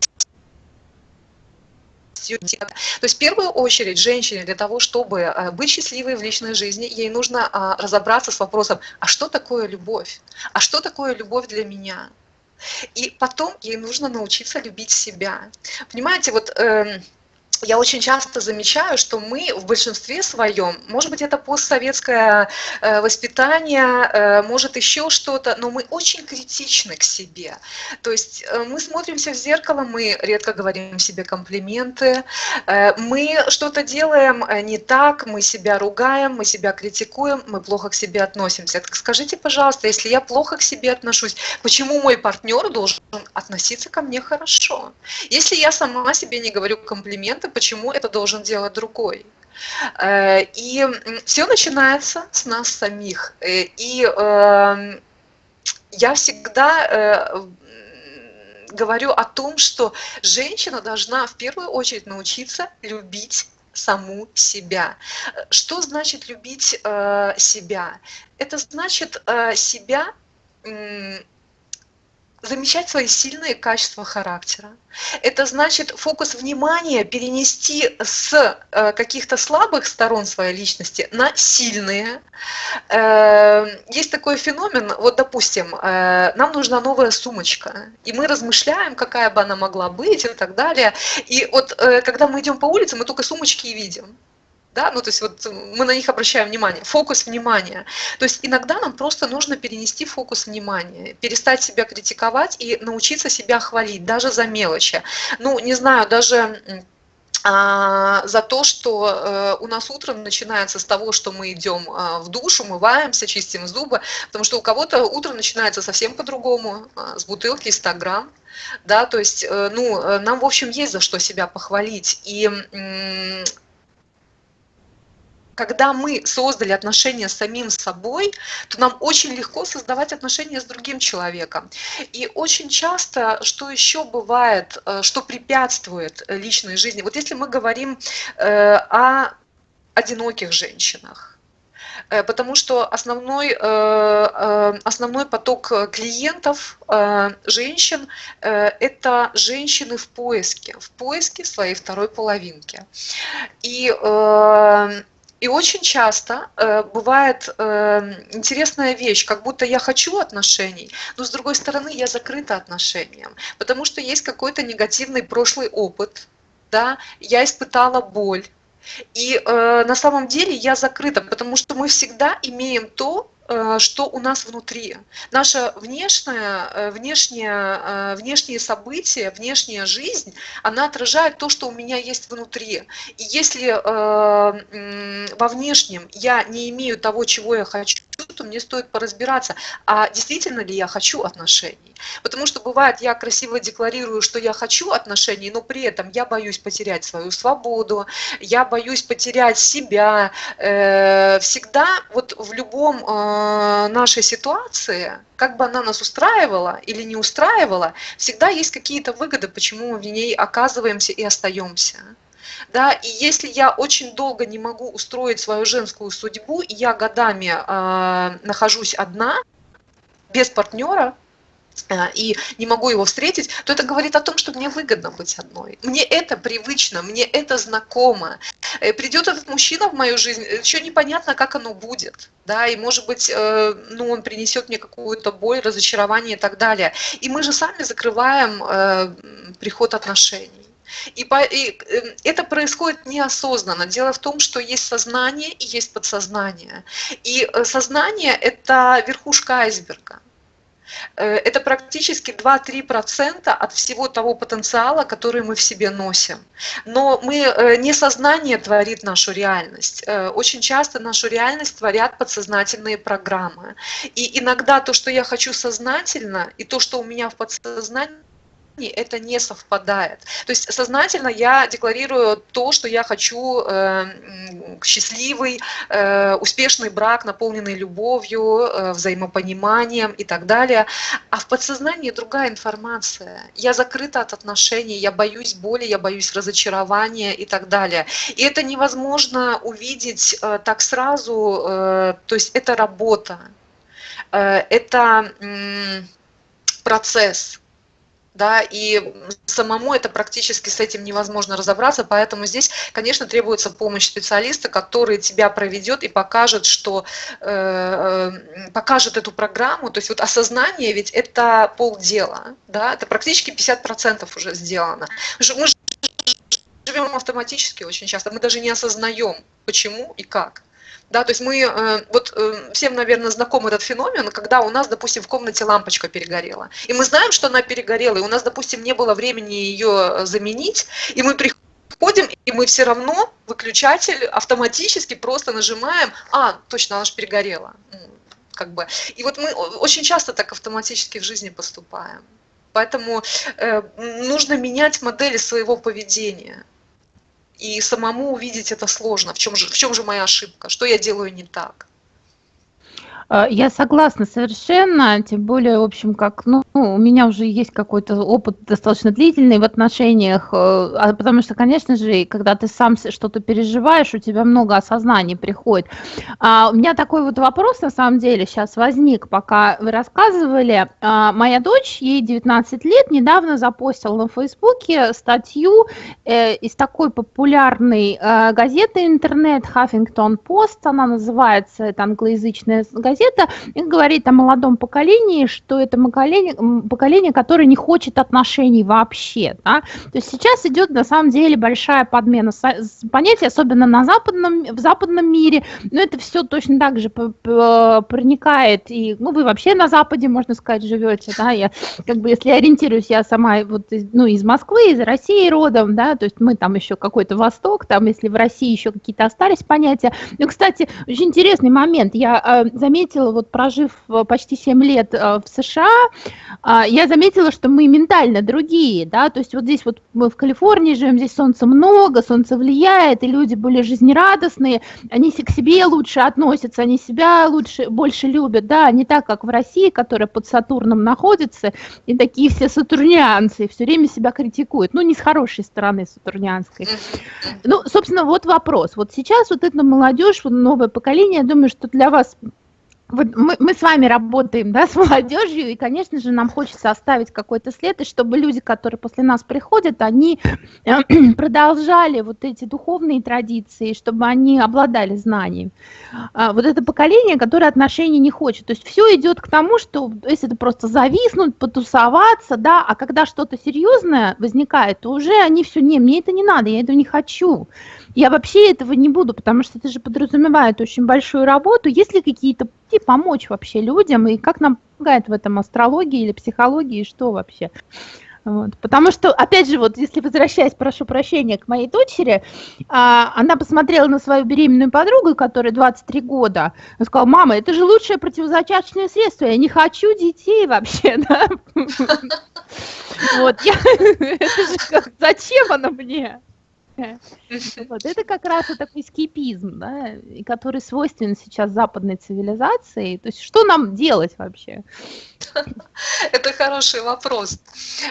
То есть в первую очередь женщине для того, чтобы э, быть счастливой в личной жизни, ей нужно а, разобраться с вопросом, а что такое любовь? А что такое любовь для меня? И потом ей нужно научиться любить себя. Понимаете, вот... Э, я очень часто замечаю, что мы в большинстве своем, может быть, это постсоветское э, воспитание, э, может еще что-то, но мы очень критичны к себе. То есть э, мы смотримся в зеркало, мы редко говорим себе комплименты, мы что-то делаем не так, мы себя ругаем, мы себя критикуем, мы плохо к себе относимся. Так скажите, пожалуйста, если я плохо к себе отношусь, почему мой партнер должен относиться ко мне хорошо? Если я сама себе не говорю комплименты, это, почему это должен делать другой. Э, и все начинается с нас самих. Э, и эм, я всегда э, говорю о том, что женщина должна в первую очередь научиться любить саму себя. Что значит любить себя? Это значит себя замечать свои сильные качества характера. Это значит фокус внимания перенести с э, каких-то слабых сторон своей личности на сильные. Э, есть такой феномен, вот допустим, э, нам нужна новая сумочка, и мы размышляем, какая бы она могла быть и так далее. И вот когда мы идем по улице, мы только сумочки и видим да, ну то есть вот мы на них обращаем внимание, фокус внимания. То есть иногда нам просто нужно перенести фокус внимания, перестать себя критиковать и научиться себя хвалить, даже за мелочи. Ну, не знаю, даже а, за то, что э, у нас утро начинается с того, что мы идем а, в душ, умываемся, чистим зубы, потому что у кого-то утро начинается совсем по-другому, а, с бутылки 100 грамм, да, то есть, э, ну, э, нам, в общем, есть за что себя похвалить, и когда мы создали отношения с самим собой, то нам очень легко создавать отношения с другим человеком. И очень часто, что еще бывает, э, что препятствует личной жизни, вот если мы говорим э, о одиноких женщинах, э, потому что основной, основной поток клиентов, женщин, это женщины в поиске, в поиске своей второй половинки. И и очень часто э, бывает э, интересная вещь, как будто я хочу отношений, но с другой стороны я закрыта отношениям, потому что есть какой-то негативный прошлый опыт, да, я испытала боль. И э, на самом деле я закрыта, потому что мы всегда имеем то, что у нас внутри. Наша внешняя, э, внешняя, э, внешние события, внешняя жизнь, она отражает то, что у меня есть внутри. И если во внешнем я не имею того, чего я хочу, то мне стоит поразбираться, а действительно ли я хочу отношений. Потому что бывает, я красиво декларирую, что я хочу отношений, но при этом я боюсь потерять свою свободу, я боюсь потерять себя. Всегда вот в любом Э, нашей ситуации, как бы она нас устраивала или не устраивала, всегда есть какие-то выгоды, почему мы в ней оказываемся и остаемся. Да, и если я очень долго не могу устроить свою женскую судьбу, и я годами э, нахожусь одна, без партнера, и не могу его встретить, то это говорит о том, что мне выгодно быть одной. Мне это привычно, мне это знакомо. Э, Придет этот мужчина в мою жизнь, еще непонятно, как оно будет. Да, и может быть, э, ну, он принесет мне какую-то боль, разочарование и так далее. И мы же сами закрываем э, приход отношений. И, по, и это происходит неосознанно. Дело в том, что есть сознание и есть подсознание. И сознание – это верхушка айсберга. Э, это практически 2-3% от всего того потенциала, который мы в себе носим. Но мы, э, не сознание творит нашу реальность. Э, очень часто нашу реальность творят подсознательные программы. И иногда то, что я хочу сознательно, и то, что у меня в подсознании, это не совпадает. То есть сознательно я декларирую то, что я хочу э, счастливый, э, успешный брак, наполненный любовью, э, взаимопониманием и так далее. А в подсознании другая информация. Я закрыта от отношений, я боюсь боли, я боюсь разочарования и так далее. И это невозможно увидеть э, так сразу, э, то есть это работа, э, это процесс да, и самому это практически с этим невозможно разобраться, поэтому здесь, конечно, требуется помощь специалиста, который тебя проведет и покажет, что э, э покажет эту программу, то есть вот осознание ведь это полдела, да, это практически 50% уже сделано. Мы живем автоматически очень часто, мы даже не осознаем, почему и как. Да, то есть мы, э, вот э, всем, наверное, знаком этот феномен, когда у нас, допустим, в комнате лампочка перегорела. И мы знаем, что она перегорела, и у нас, допустим, не было времени ее заменить, и мы приходим, и мы все равно выключатель автоматически просто нажимаем, а, точно, она же перегорела. Как бы. И вот мы очень часто так автоматически в жизни поступаем. Поэтому э, нужно менять модели своего поведения. И самому увидеть это сложно. В чем же, в чем же моя ошибка? Что я делаю не так? А, я согласна совершенно, тем более, в общем, как, ну, у меня уже есть какой-то опыт достаточно длительный в отношениях, э, а, потому что, конечно же, когда ты сам что-то переживаешь, у тебя много осознаний приходит. А у меня такой вот вопрос, на самом деле, сейчас возник, пока вы рассказывали. А, моя дочь, ей 19 лет, недавно запостила на Фейсбуке статью э, из такой популярной э, газеты интернет Huffington Post, она называется, это англоязычная газета, газета и говорит о молодом поколении, что это поколение, поколение, которое не хочет отношений вообще. Да? То есть сейчас идет на самом деле большая подмена понятий, особенно на западном, в западном мире, но это все точно так же проникает, и ну, вы вообще на Западе, можно сказать, живете, да, я как бы, если ориентируюсь, я сама вот, ну, из Москвы, из России родом, да, то есть мы там еще какой-то Восток, там, если в России еще какие-то остались понятия. Ну, кстати, очень интересный момент, я э, заметила, заметила, вот прожив э, почти 7 лет э, в США, а, я заметила, что мы ментально другие, да, то есть вот здесь вот мы в Калифорнии живем, здесь солнца много, солнце влияет, и люди более жизнерадостные, они к себе лучше относятся, они себя лучше, больше любят, да, не так, как в России, которая под Сатурном находится, и такие все сатурнианцы, все время себя критикуют, ну, не с хорошей стороны сатурнианской. Ну, собственно, вот вопрос. Вот сейчас вот эта молодежь, вот новое поколение, я думаю, что для вас вот мы, мы с вами работаем да, с молодежью, и, конечно же, нам хочется оставить какой-то след, и чтобы люди, которые после нас приходят, они э, продолжали вот эти духовные традиции, чтобы они обладали знанием. А вот это поколение, которое отношений не хочет. То есть все идет к тому, что если это просто зависнуть, потусоваться, да, а когда что-то серьезное возникает, то уже они все, не, мне это не надо, я этого не хочу. Я вообще этого не буду, потому что это же подразумевает очень большую работу. Есть ли какие-то пути помочь вообще людям, и как нам помогает в этом астрология или психология, и что вообще? Вот. Потому что, опять же, вот если возвращаясь, прошу прощения, к моей дочери, а, она посмотрела на свою беременную подругу, которая 23 года, и сказала, мама, это же лучшее противозачаточное средство, я не хочу детей вообще, да? Вот, же зачем оно мне? Вот это как раз такой скипизм, да, который свойственен сейчас западной цивилизации. То есть что нам делать вообще? Это хороший вопрос.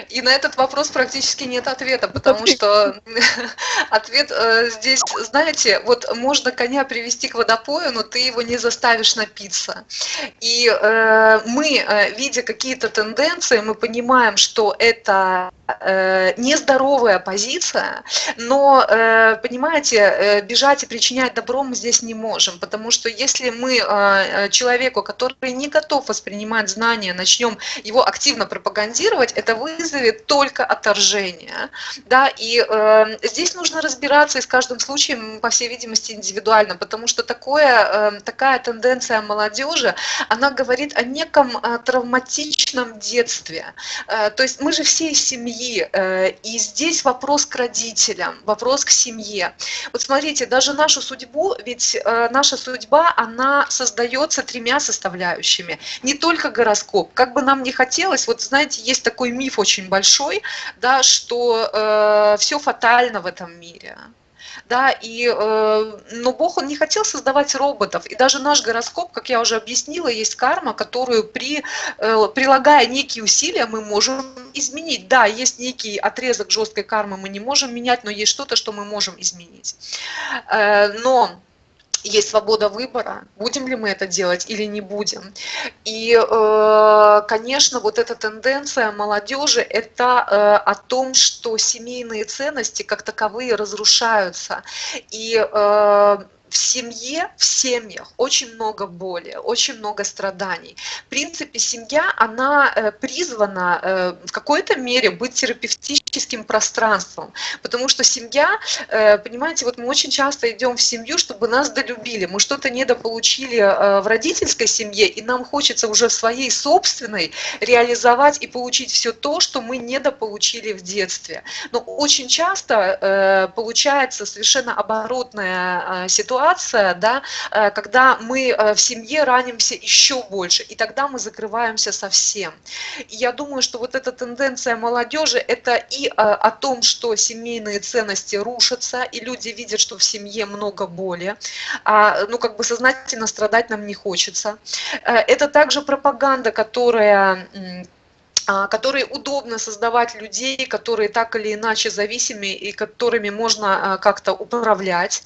И на этот вопрос практически нет ответа, потому что ответ э, здесь, знаете, вот можно коня привести к водопою, но ты его не заставишь напиться. И э, мы, э, видя какие-то тенденции, мы понимаем, что это нездоровая позиция, но, э, понимаете, э, бежать и причинять добро мы здесь не можем, потому что если мы э, человеку, который не готов воспринимать знания, начнем его активно пропагандировать, это вызовет только отторжение. Да? И здесь нужно разбираться и с каждым случаем, по всей видимости, индивидуально, потому что такое, такая тенденция молодежи, она говорит о неком травматичном детстве. То есть мы же все из семьи, и здесь вопрос к родителям, вопрос к семье. Вот смотрите, даже нашу судьбу, ведь э, наша судьба, она создается тремя составляющими. Не только гороскоп, как бы нам не хотелось, вот знаете, есть такой миф очень большой, да, что э, все фатально в этом мире да, и, э, но Бог, Он не хотел создавать роботов, и даже наш гороскоп, как я уже объяснила, есть карма, которую при, э, прилагая некие усилия мы можем изменить. Да, есть некий отрезок жесткой кармы мы не можем менять, но есть что-то, что мы можем изменить. Э, но есть свобода выбора, будем ли мы это делать или не будем. И, э, конечно, вот эта тенденция молодежи – это э, о том, что семейные ценности как таковые разрушаются. И э, в семье, в семьях очень много боли, очень много страданий. В принципе, семья, она э, призвана э, в какой-то мере быть терапевтическим пространством, потому что семья, э, понимаете, вот мы очень часто идем в семью, чтобы нас долюбили, мы что-то недополучили в родительской семье, и нам хочется уже в своей собственной реализовать и получить все то, что мы недополучили в детстве. Но очень часто получается совершенно оборотная ситуация, ситуация, да, э, когда мы э, в семье ранимся еще больше, и тогда мы закрываемся совсем. Я думаю, что вот эта тенденция молодежи, это и о том, что семейные ценности рушатся, и люди видят, что в семье много боли, а, ну, как бы сознательно страдать нам не хочется. Это также пропаганда, которая которые удобно создавать людей, которые так или иначе зависимы и которыми можно а, как-то управлять.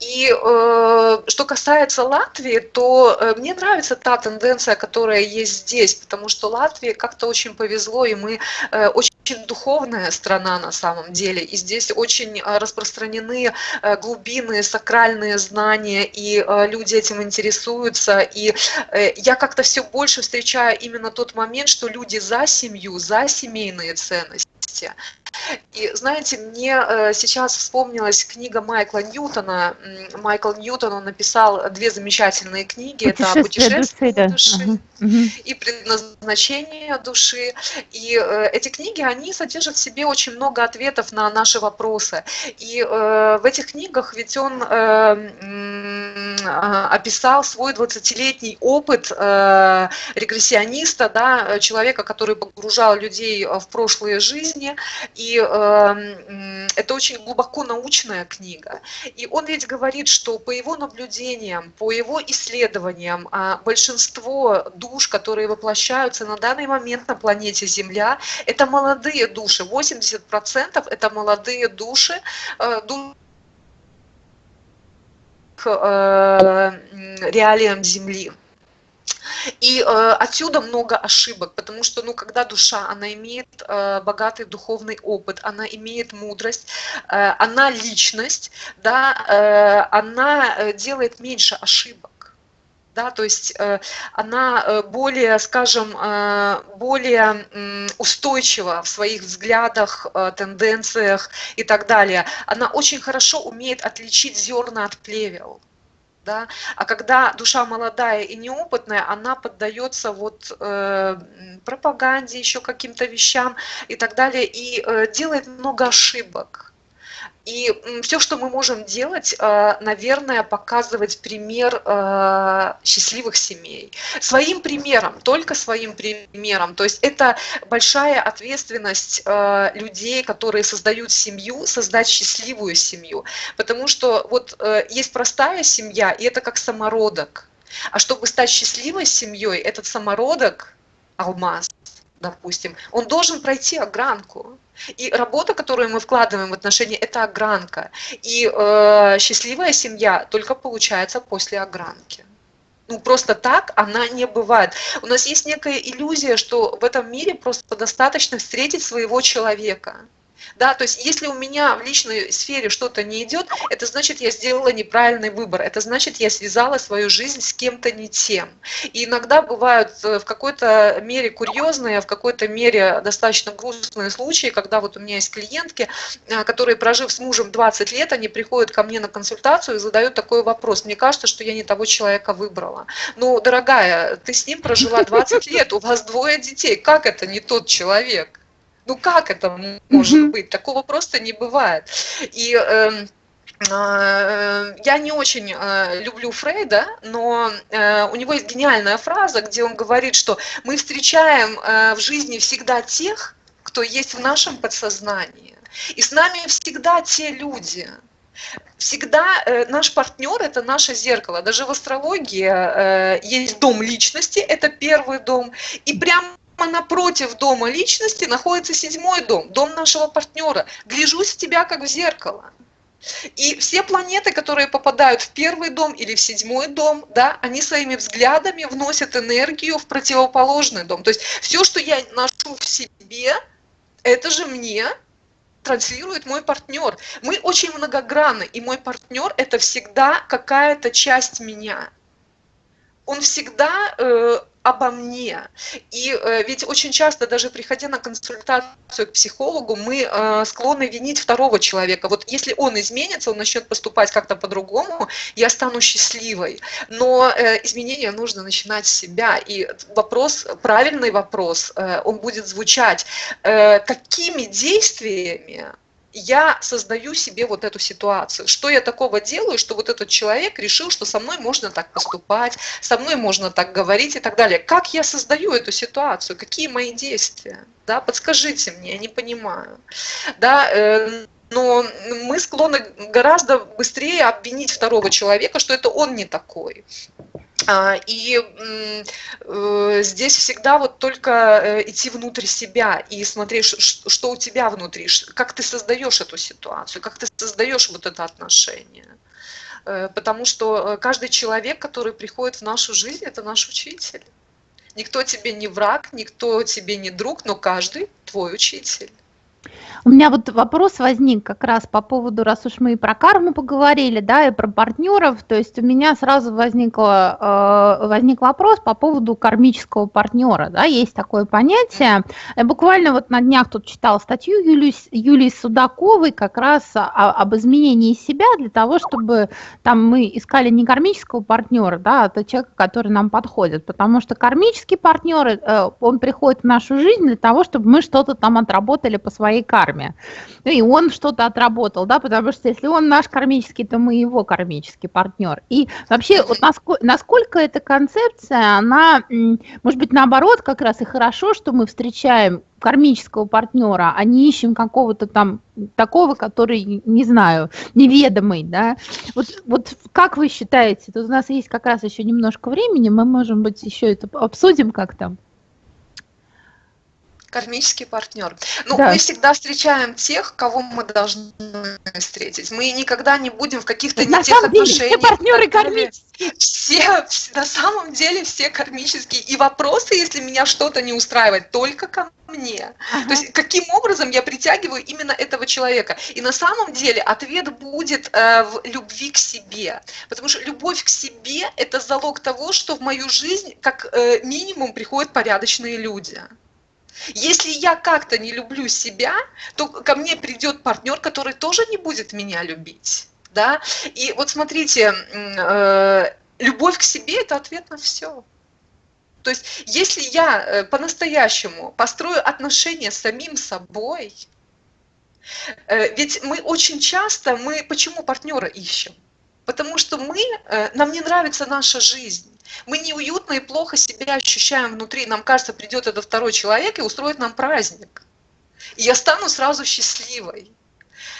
И э, что касается Латвии, то э, мне нравится та тенденция, которая есть здесь, потому что Латвии как-то очень повезло, и мы э, очень очень духовная страна на самом деле, и здесь очень распространены глубины, сакральные знания, и люди этим интересуются, и я как-то все больше встречаю именно тот момент, что люди за семью, за семейные ценности. И знаете, мне э, сейчас вспомнилась книга Майкла Ньютона. Майкл Ньютон, он написал две замечательные книги. Это «Путешествие души», души угу. и «Предназначение души». И э, эти книги, они содержат в себе очень много ответов на наши вопросы. И э, в этих книгах ведь он описал свой 20-летний опыт регрессиониста, да, человека, который погружал людей в прошлые жизни, и э, это очень глубоко научная книга. И он ведь говорит, что по его наблюдениям, по его исследованиям, э, большинство душ, которые воплощаются на данный момент на планете Земля, это молодые души. 80% это молодые души, э, души э, реалиям Земли. И э, отсюда много ошибок, потому что, ну, когда душа, она имеет э, богатый духовный опыт, она имеет мудрость, э, она личность, да, э, она э, делает меньше ошибок. Да, то есть э, она э, более, скажем, более устойчива в своих взглядах, тенденциях и так далее. Она очень хорошо умеет отличить зерна от плевел да, а когда душа молодая и неопытная, она поддается вот э, пропаганде, еще каким-то вещам и так далее, и э, делает много ошибок. И все, что мы можем делать, э, наверное, показывать пример э, счастливых семей. Своим примером, только своим примером. То есть это большая ответственность э, людей, которые создают семью, создать счастливую семью. Потому что вот есть простая семья, и это как самородок. А чтобы стать счастливой семьей, этот самородок, алмаз, допустим, он должен пройти огранку. И работа, которую мы вкладываем в отношения, это огранка. И э, счастливая семья только получается после огранки. Ну, просто так она не бывает. У нас есть некая иллюзия, что в этом мире просто достаточно встретить своего человека. Да, то есть если у меня в личной сфере что-то не идет, это значит, я сделала неправильный выбор, это значит, я связала свою жизнь с кем-то не тем. И иногда бывают э, в какой-то мере курьезные, в какой-то мере достаточно грустные случаи, когда вот у меня есть клиентки, э, которые, прожив с мужем 20 лет, они приходят ко мне на консультацию и задают такой вопрос. Мне кажется, что я не того человека выбрала. Ну, дорогая, ты с ним прожила 20 лет, у вас двое детей, как это не тот человек? Ну как это может быть? Такого просто не бывает. И э, я не очень э, люблю Фрейда, но э, у него есть гениальная фраза, где он говорит, что мы встречаем в жизни всегда тех, кто есть в нашем подсознании. И с нами всегда те люди, всегда э, наш партнер это наше зеркало. Даже в астрологии э, есть дом личности, это первый дом, и прям напротив дома личности находится седьмой дом, дом нашего партнера. Гляжусь в тебя как в зеркало. И все планеты, которые попадают в первый дом или в седьмой дом, да, они своими взглядами вносят энергию в противоположный дом. То есть все, что я ношу в себе, это же мне транслирует мой партнер. Мы очень многогранны, и мой партнер это всегда какая-то часть меня. Он всегда э, обо мне. И э, ведь очень часто, даже приходя на консультацию к психологу, мы э, склонны винить второго человека. Вот если он изменится, он начнет поступать как-то по-другому, я стану счастливой. Но э, изменения нужно начинать с себя. И вопрос, правильный вопрос, он будет звучать, какими действиями я создаю себе вот эту ситуацию. Что я такого делаю, что вот этот человек решил, что со мной можно так поступать, со мной можно так говорить и так далее. Как я создаю эту ситуацию? Какие мои действия? Да, подскажите мне, я не понимаю. Да, э, но мы склонны гораздо быстрее обвинить второго человека, что это он не такой. А, и э, здесь всегда вот только э, идти внутрь себя и смотреть, что у тебя внутри, как ты создаешь эту ситуацию, как ты создаешь вот это отношение. Э, потому что каждый человек, который приходит в нашу жизнь, это наш учитель. Никто тебе не враг, никто тебе не друг, но каждый твой учитель. У меня вот вопрос возник как раз по поводу, раз уж мы и про карму поговорили, да, и про партнеров, то есть у меня сразу возникло, э, возник вопрос по поводу кармического партнера, да, есть такое понятие. Я буквально вот на днях тут читала статью Юлии, Юлии Судаковой как раз о, об изменении себя для того, чтобы там мы искали не кармического партнера, да, а человека, который нам подходит, потому что кармический партнер, э, он приходит в нашу жизнь для того, чтобы мы что-то там отработали по своей карме карме. Ну и он что-то отработал, да, потому что если он наш кармический, то мы его кармический партнер. И вообще, вот насколько, насколько эта концепция, она, может быть, наоборот, как раз и хорошо, что мы встречаем кармического партнера, а не ищем какого-то там такого, который, не знаю, неведомый, да. Вот, вот как вы считаете, тут у нас есть как раз еще немножко времени, мы, можем быть, еще это обсудим как-то. Кармический партнер. Ну, да. мы всегда встречаем тех, кого мы должны встретить. Мы никогда не будем в каких-то не тех отношениях. Все партнеры кармические. Все, на самом деле все кармические. И вопросы, если меня что-то не устраивает, только ко мне. Ага. То есть каким образом я притягиваю именно этого человека. И на самом деле ответ будет э, в любви к себе. Потому что любовь к себе – это залог того, что в мою жизнь как э, минимум приходят порядочные люди. Если я как-то не люблю себя, то ко мне придет партнер, который тоже не будет меня любить. Да? И вот смотрите, э, любовь к себе – это ответ на все. То есть если я э, по-настоящему построю отношения с самим собой, э, ведь мы очень часто, мы почему партнера ищем? Потому что мы, нам не нравится наша жизнь. Мы неуютно и плохо себя ощущаем внутри. Нам кажется, придет этот второй человек и устроит нам праздник. И я стану сразу счастливой.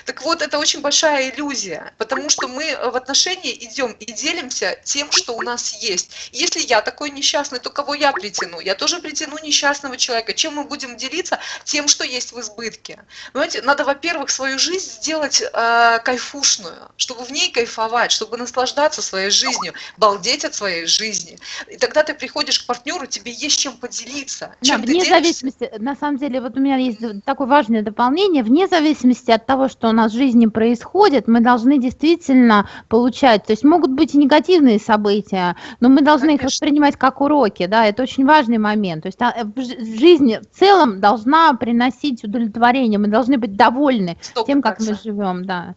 Так вот, это очень большая иллюзия, потому что мы в отношении идем и делимся тем, что у нас есть. Если я такой несчастный, то кого я притяну? Я тоже притяну несчастного человека. Чем мы будем делиться? Тем, что есть в избытке. Понимаете, надо, во-первых, свою жизнь сделать э, кайфушную, чтобы в ней кайфовать, чтобы наслаждаться своей жизнью, балдеть от своей жизни. И тогда ты приходишь к партнеру, тебе есть чем поделиться. Чем да, вне делишься? зависимости, на самом деле, вот у меня есть такое важное дополнение, вне зависимости от того, что он нас в жизни происходит, мы должны действительно получать, то есть могут быть и негативные события, но мы должны Конечно. их воспринимать как уроки, да, это очень важный момент. То есть а, жизнь в целом должна приносить удовлетворение, мы должны быть довольны 100%. тем, как мы живем, да.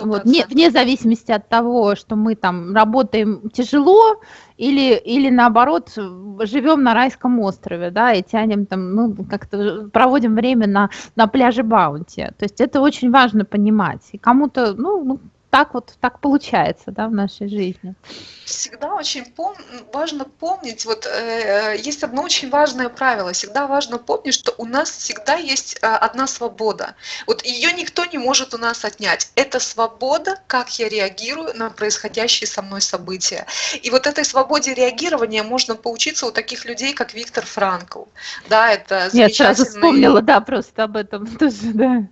Вот, вне, вне зависимости от того, что мы там работаем тяжело или, или наоборот живем на райском острове, да, и тянем там, ну, как-то проводим время на, на пляже Баунти. То есть это очень важно понимать. И кому-то, ну так вот так получается, да, в нашей жизни. Всегда очень пом важно помнить, вот э, есть одно очень важное правило, всегда важно помнить, что у нас всегда есть э, одна свобода. Вот ее никто не может у нас отнять. Это свобода, как я реагирую на происходящие со мной события. И вот этой свободе реагирования можно поучиться у таких людей, как Виктор Франкл. Да, это замечательный... Я сразу вспомнила, да, просто об этом тоже, да.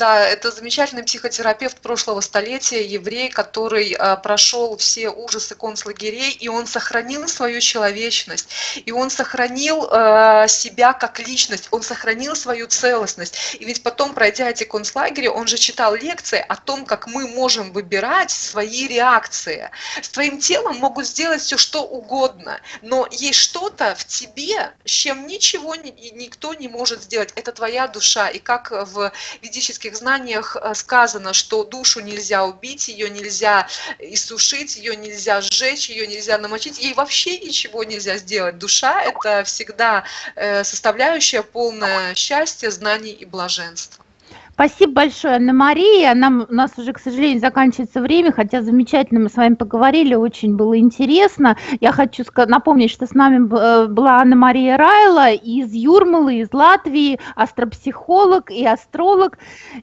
Да, это замечательный психотерапевт прошлого столетия, еврей, который а, прошел все ужасы концлагерей, и он сохранил свою человечность, и он сохранил а, себя как личность, он сохранил свою целостность. И ведь потом, пройдя эти концлагеря, он же читал лекции о том, как мы можем выбирать свои реакции. С твоим телом могут сделать все, что угодно, но есть что-то в тебе, с чем ничего никто не может сделать. Это твоя душа. И как в ведических знаниях э, сказано, что душу нельзя убить, ее нельзя иссушить, ее нельзя сжечь, ее нельзя намочить, ей вообще ничего нельзя сделать. Душа – это всегда э, составляющая полное счастья, знаний и блаженства. Спасибо большое, Анна-Мария. Нам, у нас уже, к сожалению, заканчивается время, хотя замечательно мы с вами поговорили, очень было интересно. Я хочу напомнить, что с нами э, была Анна-Мария Райла из Юрмалы, из Латвии, астропсихолог и астролог.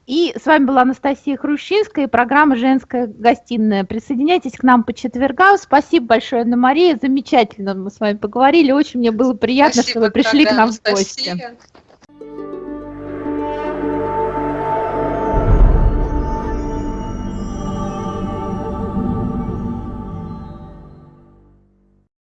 И с вами была Анастасия Хрущинская и программа «Женская гостиная». Присоединяйтесь к нам по четвергам. Спасибо большое, Анна-Мария. Замечательно мы с вами поговорили. Очень мне было приятно, Спасибо, что вы пришли к нам в гости.